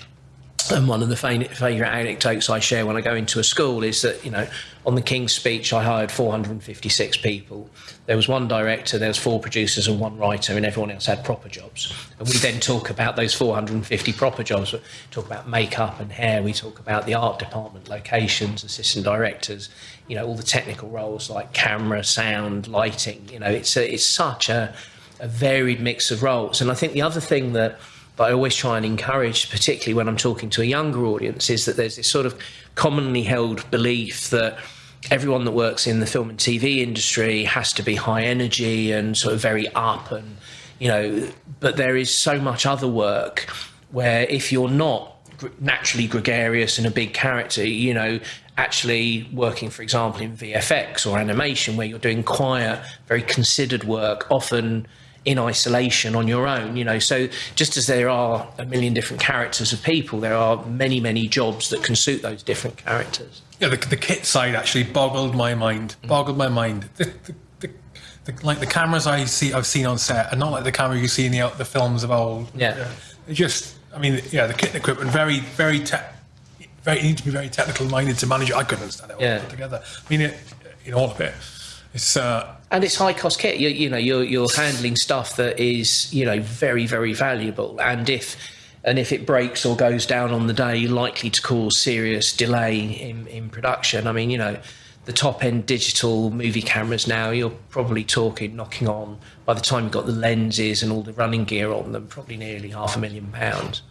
and one of the favourite anecdotes I share when I go into a school is that, you know, on the King's speech, I hired 456 people. There was one director, there was four producers and one writer, and everyone else had proper jobs. And we then talk about those 450 proper jobs. We talk about makeup and hair. We talk about the art department, locations, assistant directors, you know, all the technical roles like camera, sound, lighting. You know, it's, a, it's such a, a varied mix of roles. And I think the other thing that, that I always try and encourage, particularly when I'm talking to a younger audience, is that there's this sort of commonly held belief that everyone that works in the film and TV industry has to be high energy and sort of very up and you know but there is so much other work where if you're not naturally gregarious and a big character you know actually working for example in VFX or animation where you're doing quiet very considered work often in isolation on your own you know so just as there are a million different characters of people there are many many jobs that can suit those different characters yeah, the, the kit side actually boggled my mind. Boggled my mind. The, the, like the cameras I see, I've seen on set, are not like the camera you see in the the films of old. Yeah. They just, I mean, yeah, the kit and equipment very, very te- very you need to be very technical minded to manage it. I couldn't understand it all Yeah. together. I mean, it, in all of it, it's uh, and it's high cost kit. You, you know, you're you're handling stuff that is you know very very valuable, and if and if it breaks or goes down on the day, likely to cause serious delay in, in production. I mean, you know, the top end digital movie cameras now, you're probably talking knocking on by the time you've got the lenses and all the running gear on them, probably nearly half a million pounds.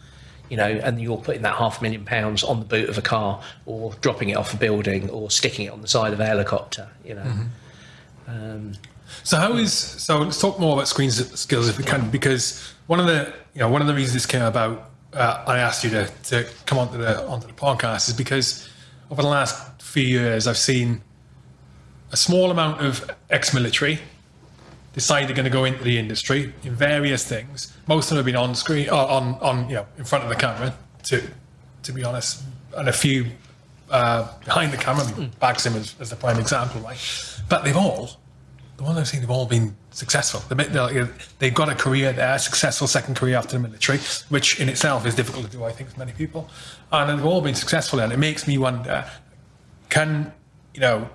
You know, and you're putting that half a million pounds on the boot of a car, or dropping it off a building, or sticking it on the side of a helicopter. You know, um, So how is so? Let's talk more about screen skills if we can, because one of the you know one of the reasons this came about, uh, I asked you to, to come onto the onto the podcast is because over the last few years I've seen a small amount of ex-military decide they're going to go into the industry in various things. Most of them have been on screen, uh, on on you know in front of the camera. To to be honest, and a few uh, behind the camera. I mean, Baxim is, is the prime example, right? But they've all the ones I've seen have all been successful. They're, they've got a career there, a successful second career after the military, which in itself is difficult to do, I think, for many people. And they've all been successful, and it makes me wonder: Can you know?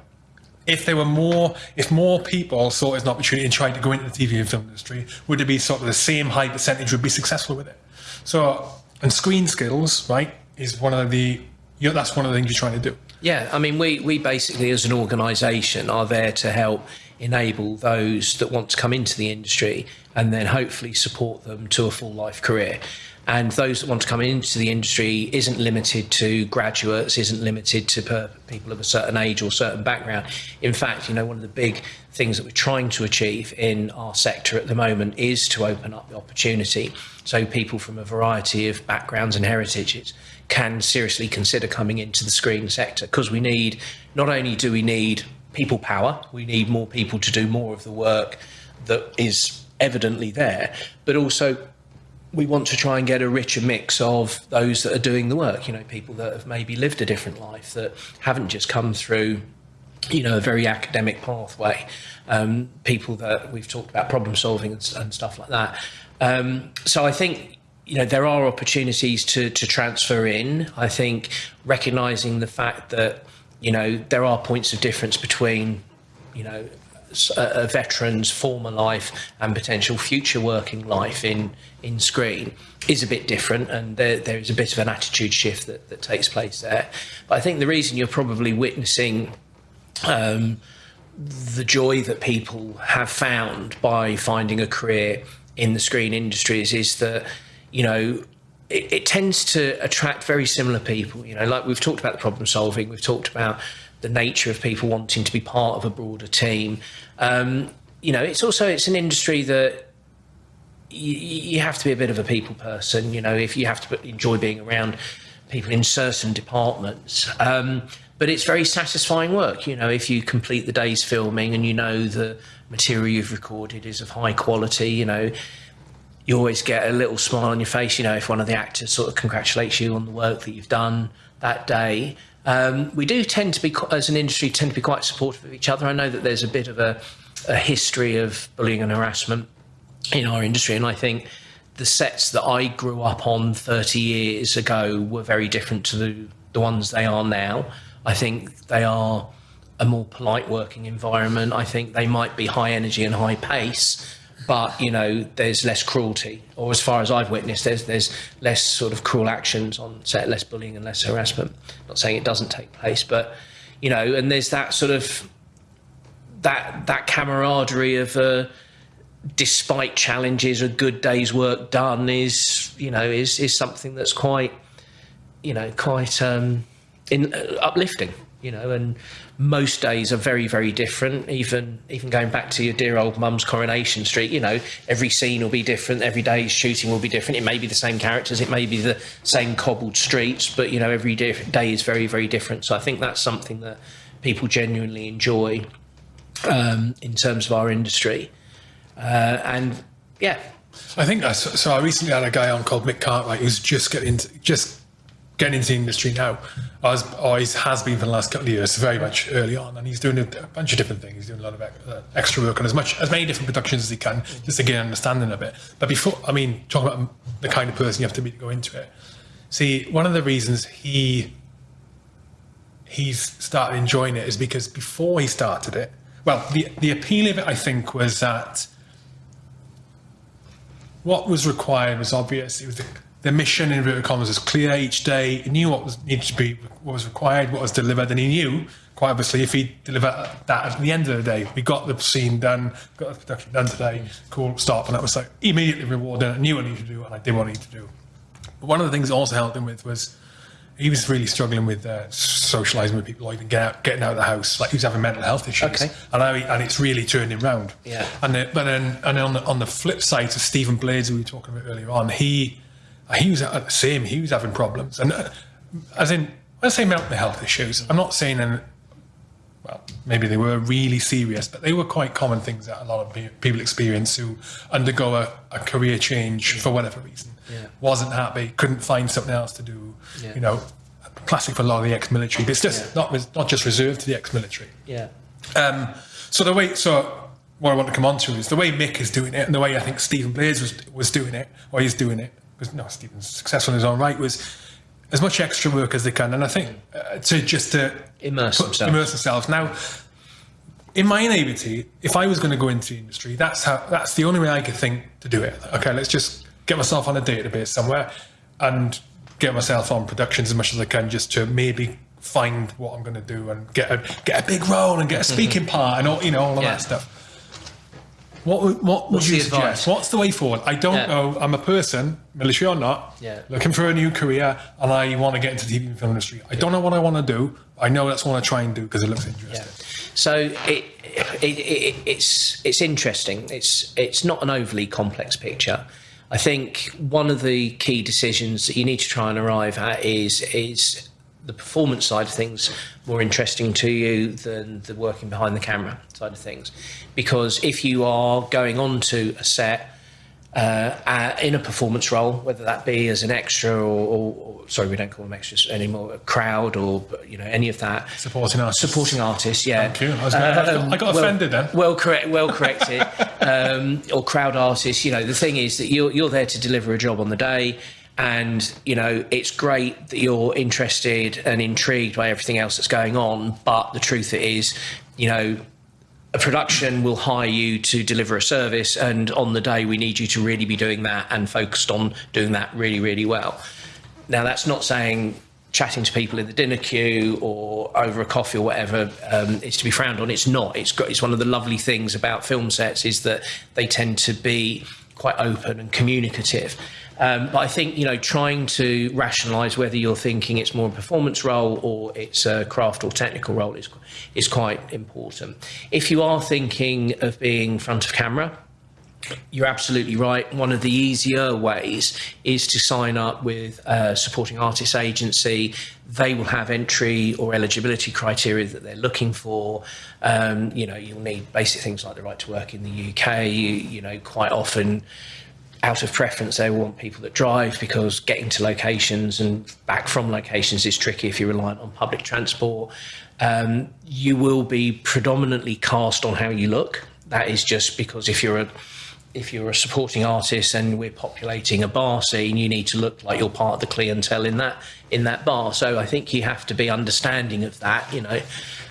If there were more, if more people saw it as an opportunity and tried to go into the TV and film industry, would it be sort of the same high percentage would be successful with it? So, and screen skills, right, is one of the, you know, that's one of the things you're trying to do. Yeah, I mean, we, we basically, as an organisation, are there to help enable those that want to come into the industry and then hopefully support them to a full life career. And those that want to come into the industry isn't limited to graduates, isn't limited to people of a certain age or certain background. In fact, you know, one of the big things that we're trying to achieve in our sector at the moment is to open up the opportunity so people from a variety of backgrounds and heritages can seriously consider coming into the screen sector because we need not only do we need people power. We need more people to do more of the work that is evidently there. But also we want to try and get a richer mix of those that are doing the work you know people that have maybe lived a different life that haven't just come through you know a very academic pathway. Um, people that we've talked about problem solving and, and stuff like that. Um, so i think you know there are opportunities to to transfer in. I think recognizing the fact that you know there are points of difference between you know a, a veteran's former life and potential future working life in in screen is a bit different and there, there is a bit of an attitude shift that, that takes place there. But i think the reason you're probably witnessing um, the joy that people have found by finding a career in the screen industries is that you know it, it, tends to attract very similar people you know like we've talked about the problem solving we've talked about the nature of people wanting to be part of a broader team. Um, you know it's also it's an industry that you, you have to be a bit of a people person you know if you have to enjoy being around people in certain departments. Um, but it's very satisfying work you know if you complete the day's filming and you know the material you've recorded is of high quality you know you always get a little smile on your face you know if one of the actors sort of congratulates you on the work that you've done that day. Um, we do tend to be as an industry tend to be quite supportive of each other. I know that there's a bit of a, a history of bullying and harassment in our industry and i think the sets that i grew up on 30 years ago were very different to the, the ones they are now. I think they are a more polite working environment. I think they might be high energy and high pace, but you know, there's less cruelty, or as far as I've witnessed, there's there's less sort of cruel actions on set, less bullying and less harassment. Not saying it doesn't take place, but you know, and there's that sort of that that camaraderie of uh, despite challenges, a good day's work done is, you know, is is something that's quite, you know, quite um, in, uh, uplifting. You know, and most days are very, very different. Even even going back to your dear old mum's Coronation Street, you know, every scene will be different. Every day's shooting will be different. It may be the same characters, it may be the same cobbled streets, but you know, every day is very, very different. So I think that's something that people genuinely enjoy um, in terms of our industry. Uh, and yeah, I think so. I recently had a guy on called Mick Cartwright who's just getting just getting into the industry now. As always has been for the last couple of years, very much early on, and he's doing a, bunch of different things. He's doing a lot of uh, extra work on as much as many different productions as he can, just to get an understanding of it. But before, I mean, talking about the kind of person you have to be to go into it. See, one of the reasons he he's started enjoying it is because before he started it, well, the the appeal of it, I think, was that what was required was obvious. It was the, the mission in inverted commas was clear each day. He knew what was needed to be, what was required, what was delivered, and he knew quite obviously if he delivered that at the end of the day, we got the scene done, got the production done today, cool, stop, and that was like immediately rewarded. I knew what I needed to do, and I did what I needed to do. But one of the things that also helped him with was he was really struggling with uh, socializing with people, or even get out, getting out of the house. Like he was having mental health issues, Okay. and I, and it's really turned him round. Yeah. And the, but then and on the on the flip side to Stephen Blades, who we were talking about earlier on, he he was at the same. He was having problems, and uh, as in when I say mental health issues, I'm not saying in well, maybe they were really serious, but they were quite common things that a lot of people experience who undergo a, a career change for whatever reason. Yeah. Wasn't happy, couldn't find something else to do. Yeah. You know, classic for a lot of the ex-military. But it's just Yeah. not not just reserved to the ex-military. yeah, Um, so the way, so what I want to come on to is the way Mick is doing it, and the way I think Stephen Blades was was doing it, or he's doing it. Because no, Stephen's successful in his own right. Was as much extra work as they can, and I think uh, to just to Immerse put- themselves. immerse themselves. Now, in my naivety, if I was going to go into the industry, that's how that's the only way I could think to do it. Okay, let's just get myself on a database somewhere and get myself on productions as much as I can, just to maybe find what I'm going to do and get a get a big role and get a speaking part and all you know all of Mm-hmm. Yeah. that stuff. What would, what would What's you suggest? advice? What's the way forward? I don't Yeah. know. I'm a person, military or not, Yeah. looking for a new career, and I want to get into the TV and film industry. I don't know what I want to do. I know that's what I try and do because it looks interesting. So it, it, it, it's it's interesting. It's it's not an overly complex picture. I think one of the key decisions that you need to try and arrive at is is the performance side of things more interesting to you than the working behind the camera side of things, because if you are going on to a set uh, uh, in a performance role, whether that be as an extra or, or, or sorry, we don't call them extras anymore, a crowd or you know any of that. Supporting us. Supporting artists, yeah. Thank you. I, gonna, I got- I got well- offended then. Well, correct, well corrected. um, or crowd artists. You know, the thing is that you're you're there to deliver a job on the day, and you know it's great that you're interested and intrigued by everything else that's going on. But the truth is, you know, a production will hire you to deliver a service, and on the day we need you to really be doing that and focused on doing that really, really well. Now, that's not saying chatting to people in the dinner queue or over a coffee or whatever um, is to be frowned on. It's not. It's got, it's one of the lovely things about film sets is that they tend to be quite open and communicative. Um, but I think you know, trying to rationalise whether you're thinking it's more a performance role or it's a craft or technical role is is quite important. If you are thinking of being front of camera, you're absolutely right. One of the easier ways is to sign up with a supporting artist agency. They will have entry or eligibility criteria that they're looking for. Um, you know, you'll need basic things like the right to work in the UK. You, you know, quite often, out of preference, they want people that drive because getting to locations and back from locations is tricky if you're reliant on public transport. Um, you will be predominantly cast on how you look. That is just because if you're a if you're a supporting artist and we're populating a bar scene, you need to look like you're part of the clientele in that in that bar. So I think you have to be understanding of that. You know,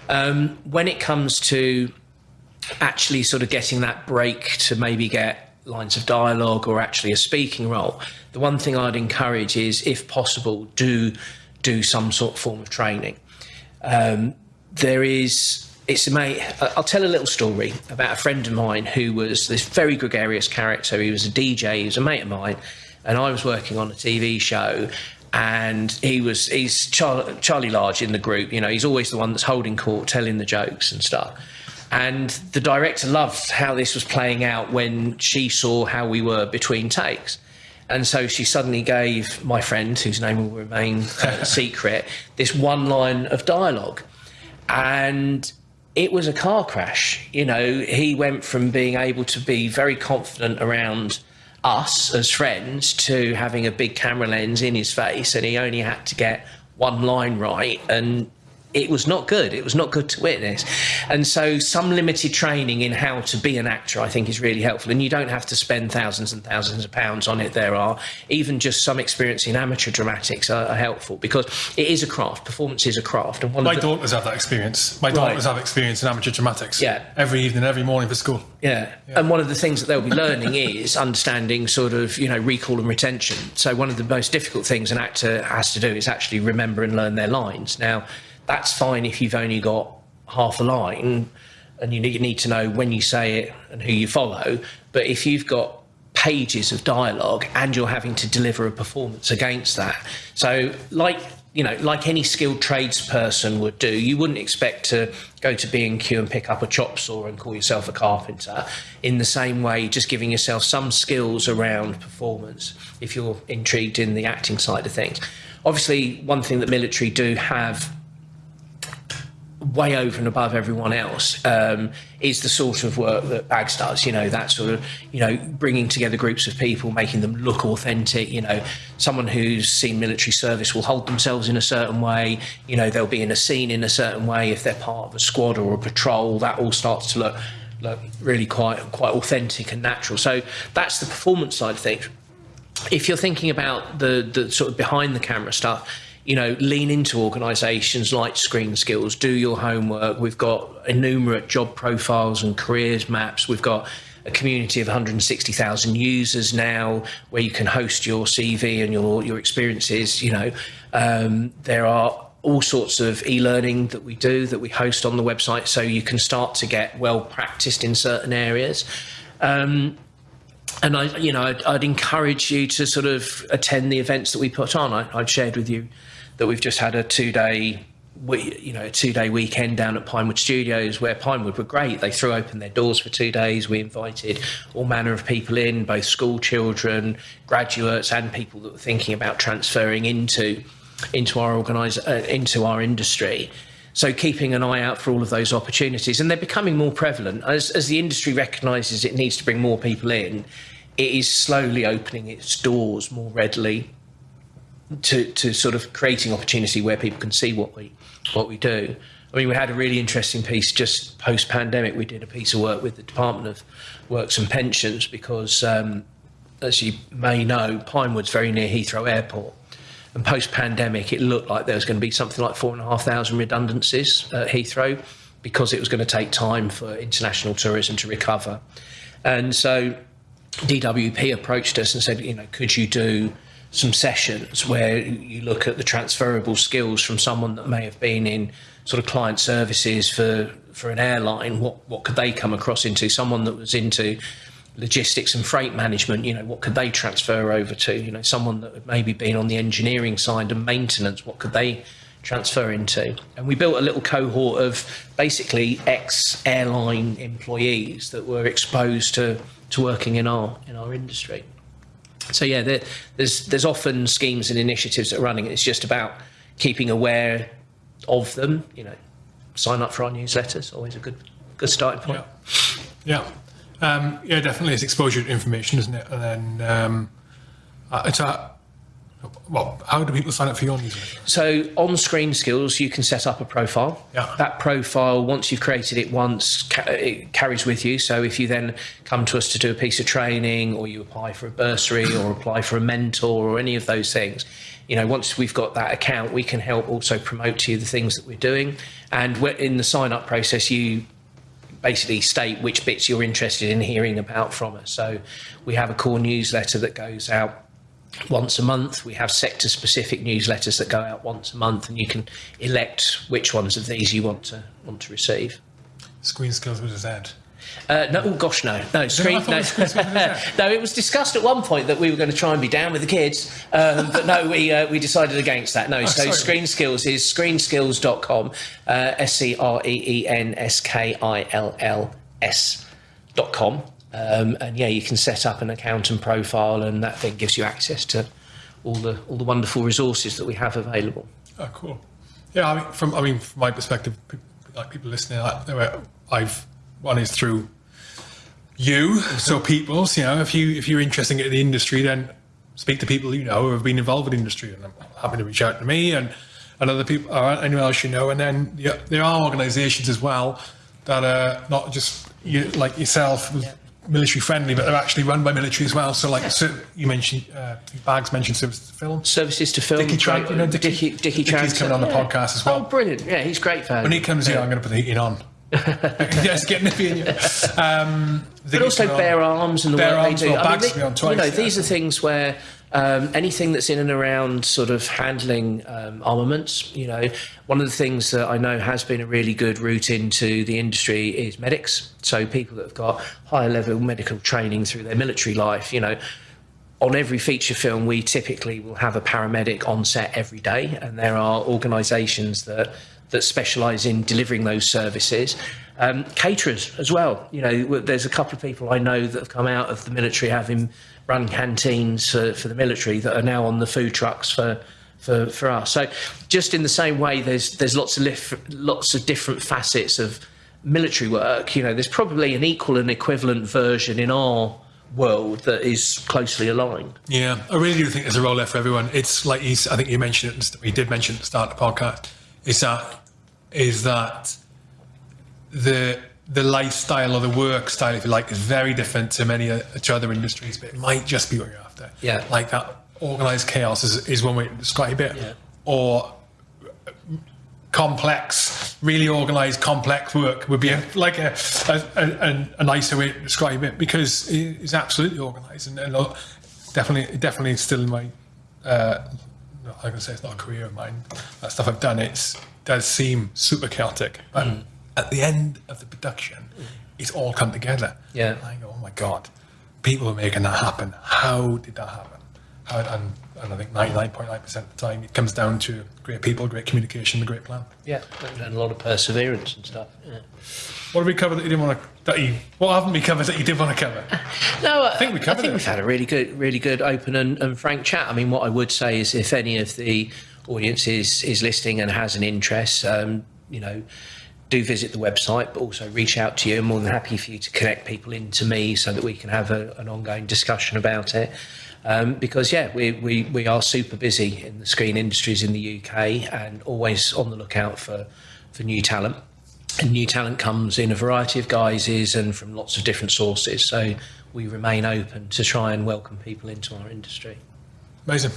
um, when it comes to actually sort of getting that break to maybe get lines of dialogue or actually a speaking role, the one thing I'd encourage is, if possible, do do some sort of form of training. Um, there is it's a mate. I'll tell a little story about a friend of mine who was this very gregarious character. He was a DJ. He was a mate of mine, and I was working on a TV show. And he was he's Char- Charlie Large in the group. You know, he's always the one that's holding court, telling the jokes and stuff. And the director loved how this was playing out when she saw how we were between takes. And so she suddenly gave my friend, whose name will remain uh, secret, this one line of dialogue. And it was a car crash. You know, he went from being able to be very confident around us as friends to having a big camera lens in his face, and he only had to get one line right. And it was not good. It was not good to witness. And so, some limited training in how to be an actor, I think, is really helpful. And you don't have to spend thousands and thousands of pounds on it. There are even just some experience in amateur dramatics are, are helpful because it is a craft. Performance is a craft. And one My of the, daughters have that experience. My daughters have experience in amateur dramatics. Yeah. Every evening, every morning for school. Yeah. And one of the things that they'll be learning is understanding sort of, you know, recall and retention. So one of the most difficult things an actor has to do is actually remember and learn their lines. Now, that's fine if you've only got half a line and you need, to know when you say it and who you follow. But if you've got pages of dialogue and you're having to deliver a performance against that. So like you know, like any skilled tradesperson would do, you wouldn't expect to go to B&Q and pick up a chop saw and call yourself a carpenter. In the same way, just giving yourself some skills around performance if you're intrigued in the acting side of things. Obviously, one thing that military do have way over and above everyone else um, is the sort of work that Bags does. You know, that sort of, you know, bringing together groups of people, making them look authentic. You know, someone who's seen military service will hold themselves in a certain way. You know, they'll be in a scene in a certain way. If they're part of a squad or a patrol, that all starts to look look really quite quite authentic and natural. So that's the performance side of things. If you're thinking about the the sort of behind the camera stuff you know, lean into organisations like Screen Skills, do your homework. We've got innumerate job profiles and careers maps. We've got a community of 160,000 users now where you can host your CV and your, your experiences. You know, um, there are all sorts of e-learning that we do that we host on the website so you can start to get well practiced in certain areas. Um, and I, you know, I'd, I'd, encourage you to sort of attend the events that we put on. I, I'd shared with you that we've just had a two day we, you know, a two day weekend down at Pinewood Studios where Pinewood were great. They threw open their doors for two days. We invited all manner of people in, both school children, graduates, and people that were thinking about transferring into into our organize uh, into our industry. So keeping an eye out for all of those opportunities, and they're becoming more prevalent as as the industry recognises it needs to bring more people in. It is slowly opening its doors more readily to, to sort of creating opportunity where people can see what we what we do. I mean, we had a really interesting piece just post pandemic. We did a piece of work with the Department of Works and Pensions because, um, as you may know, Pinewood's very near Heathrow Airport. And post pandemic, it looked like there was going to be something like four and a half thousand redundancies at Heathrow because it was going to take time for international tourism to recover. And so DWP approached us and said, you know, could you do some sessions where you look at the transferable skills from someone that may have been in sort of client services for for an airline what what could they come across into? Someone that was into logistics and freight management you know what could they transfer over to? You know someone that had maybe been on the engineering side and maintenance what could they transfer into? And we built a little cohort of basically ex airline employees that were exposed to to working in our in our industry so yeah, there, there's there's often schemes and initiatives that are running. It's just about keeping aware of them. You know, sign up for our newsletters. Always a good good starting point. Yeah, yeah, um, yeah definitely. It's exposure to information, isn't it? And then um, it's a well, how do people sign up for your newsletter? So on Screen Skills, you can set up a profile. Yeah. That profile, once you've created it once, it carries with you. So if you then come to us to do a piece of training, or you apply for a bursary, or apply for a mentor, or any of those things, you know, once we've got that account, we can help also promote to you the things that we're doing. And in the sign up process, you basically state which bits you're interested in hearing about from us. So we have a core newsletter that goes out once a month. We have sector specific newsletters that go out once a month, and you can elect which ones of these you want to want to receive. screen skills with a Z. Uh, no, oh gosh, no, no. Screen, no. it was screen skills with a Z. no, it was discussed at one point that we were going to try and be down with the kids, um, but no, we uh, we decided against that. No, so sorry. Screen Skills is screenskills.com, uh, S C R E E N S K I L L S dot com, um, and yeah, you can set up an account and profile, and that thing gives you access to all the all the wonderful resources that we have available. Oh, cool. Yeah, I mean, from I mean, from my perspective, like people listening, I, I've one is through you, so people's. You know, if you if you're interested in the industry, then speak to people you know who have been involved with the industry, and I'm happy to reach out to me and and other people or anyone else you know. And then yeah, there are organisations as well that are not just you, like yourself. Military friendly, but they're actually run by military as well. So, like so you mentioned, uh, Bags mentioned service to film. Services to film. Dickie Tran, you know, Dickie, Dickie, Dickie Dickie's coming on the yeah. podcast as well. Oh, brilliant! Yeah, he's great fan. When he comes here, I'm going to put the heating on. yes, get nippy in you. Um, but also bare arms and the Bare work arms, they do. well, I mean, Bags they- you know, yeah. these are things where um, anything that's in and around sort of handling um, armaments. You know, one of the things that I know has been a really good route into the industry is medics. So people that have got higher level medical training through their military life. You know. On every feature film, we typically will have a paramedic on set every day, and there are organisations that that specialise in delivering those services. Um, caterers as well. You know, there's a couple of people I know that have come out of the military having run canteens for, for the military that are now on the food trucks for. For, for us, so just in the same way, there's there's lots of lif- lots of different facets of military work. You know, there's probably an equal and equivalent version in our world that is closely aligned. Yeah, I really do think there's a role there for everyone. It's like you, I think you mentioned it. You did mention at the start of the podcast. Is that is that the the lifestyle or the work style, if you like, is very different to many uh, to other industries, but it might just be what you're after. Yeah. like that organized chaos is, is one way to describe it, Yeah. or complex, really organized, complex work would be a, like a, a, a, a nicer way to describe it because it is absolutely organized and, and uh, definitely, definitely still in my. Uh, I'm gonna say it's not a career of mine. That stuff I've done, it does seem super chaotic, but at the end of the production, it's all come together. Yeah. I go, oh my god, people are making that happen. How did that happen? How, and, and I think 99.9% of the time, it comes down to great people, great communication, a great plan. Yeah, and a lot of perseverance and stuff. Yeah. What have we covered that you didn't want to? That you what haven't we covered that you did want to cover? No, I think we covered I think it. we've had a really good, really good, open and, and frank chat. I mean, what I would say is, if any of the audience is is listening and has an interest, um, you know, do visit the website, but also reach out to you. I'm more than happy for you to connect people into me so that we can have a, an ongoing discussion about it. Um, because yeah, we, we we are super busy in the screen industries in the UK and always on the lookout for for new talent. And new talent comes in a variety of guises and from lots of different sources. So we remain open to try and welcome people into our industry. Amazing.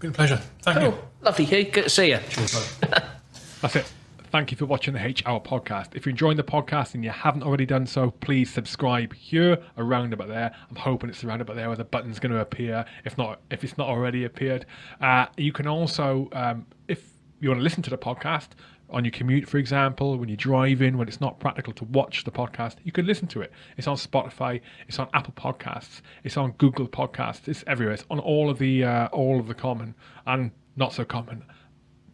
Been a pleasure. Thank you. Lovely, Hugh. Good to see you. Cheers, That's it. Thank you for watching the H Hour podcast. If you're enjoying the podcast and you haven't already done so, please subscribe here, around about there. I'm hoping it's around about there where the button's going to appear. If not, if it's not already appeared, uh, you can also, um, if you want to listen to the podcast on your commute, for example, when you're driving, when it's not practical to watch the podcast, you can listen to it. It's on Spotify, it's on Apple Podcasts, it's on Google Podcasts, it's everywhere. It's on all of the uh, all of the common and not so common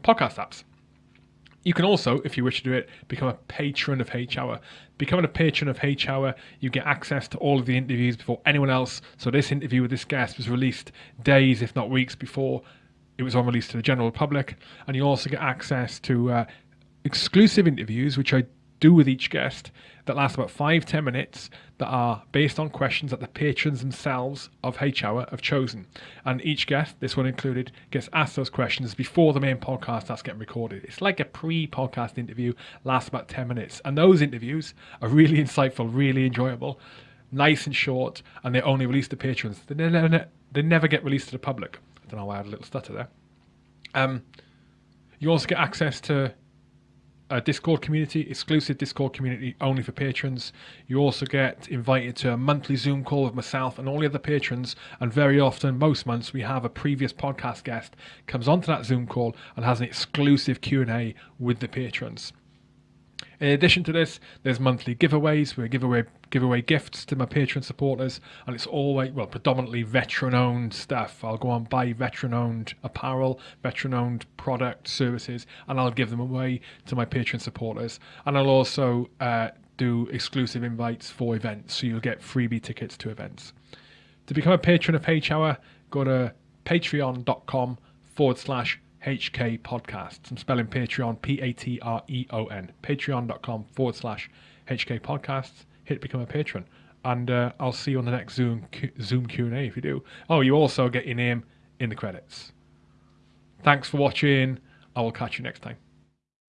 podcast apps. You can also, if you wish to do it, become a patron of H Hour. Becoming a patron of H Hour, you get access to all of the interviews before anyone else. So this interview with this guest was released days, if not weeks, before it was on release to the general public, and you also get access to uh, exclusive interviews, which I do with each guest, that last about five ten minutes, that are based on questions that the patrons themselves of H Hour have chosen. And each guest, this one included, gets asked those questions before the main podcast starts getting recorded. It's like a pre-podcast interview, lasts about ten minutes, and those interviews are really insightful, really enjoyable, nice and short, and they're only released to patrons. They never, they never get released to the public. I don't know why I had a little stutter there. Um, you also get access to a Discord community, exclusive Discord community only for patrons. You also get invited to a monthly Zoom call with myself and all the other patrons. And very often, most months, we have a previous podcast guest comes onto that Zoom call and has an exclusive Q and A with the patrons. In addition to this, there's monthly giveaways. We give away give away gifts to my Patreon supporters, and it's always well predominantly veteran-owned stuff. I'll go and buy veteran-owned apparel, veteran-owned product services, and I'll give them away to my Patreon supporters. And I'll also uh, do exclusive invites for events, so you'll get freebie tickets to events. To become a patron of H Hour, go to patreon.com forward slash HK Podcasts. I'm spelling Patreon P A T R E O N. Patreon.com forward slash HK Podcasts. Hit become a patron, and uh, I'll see you on the next Zoom Q- Zoom Q and A if you do. Oh, you also get your name in the credits. Thanks for watching. I will catch you next time.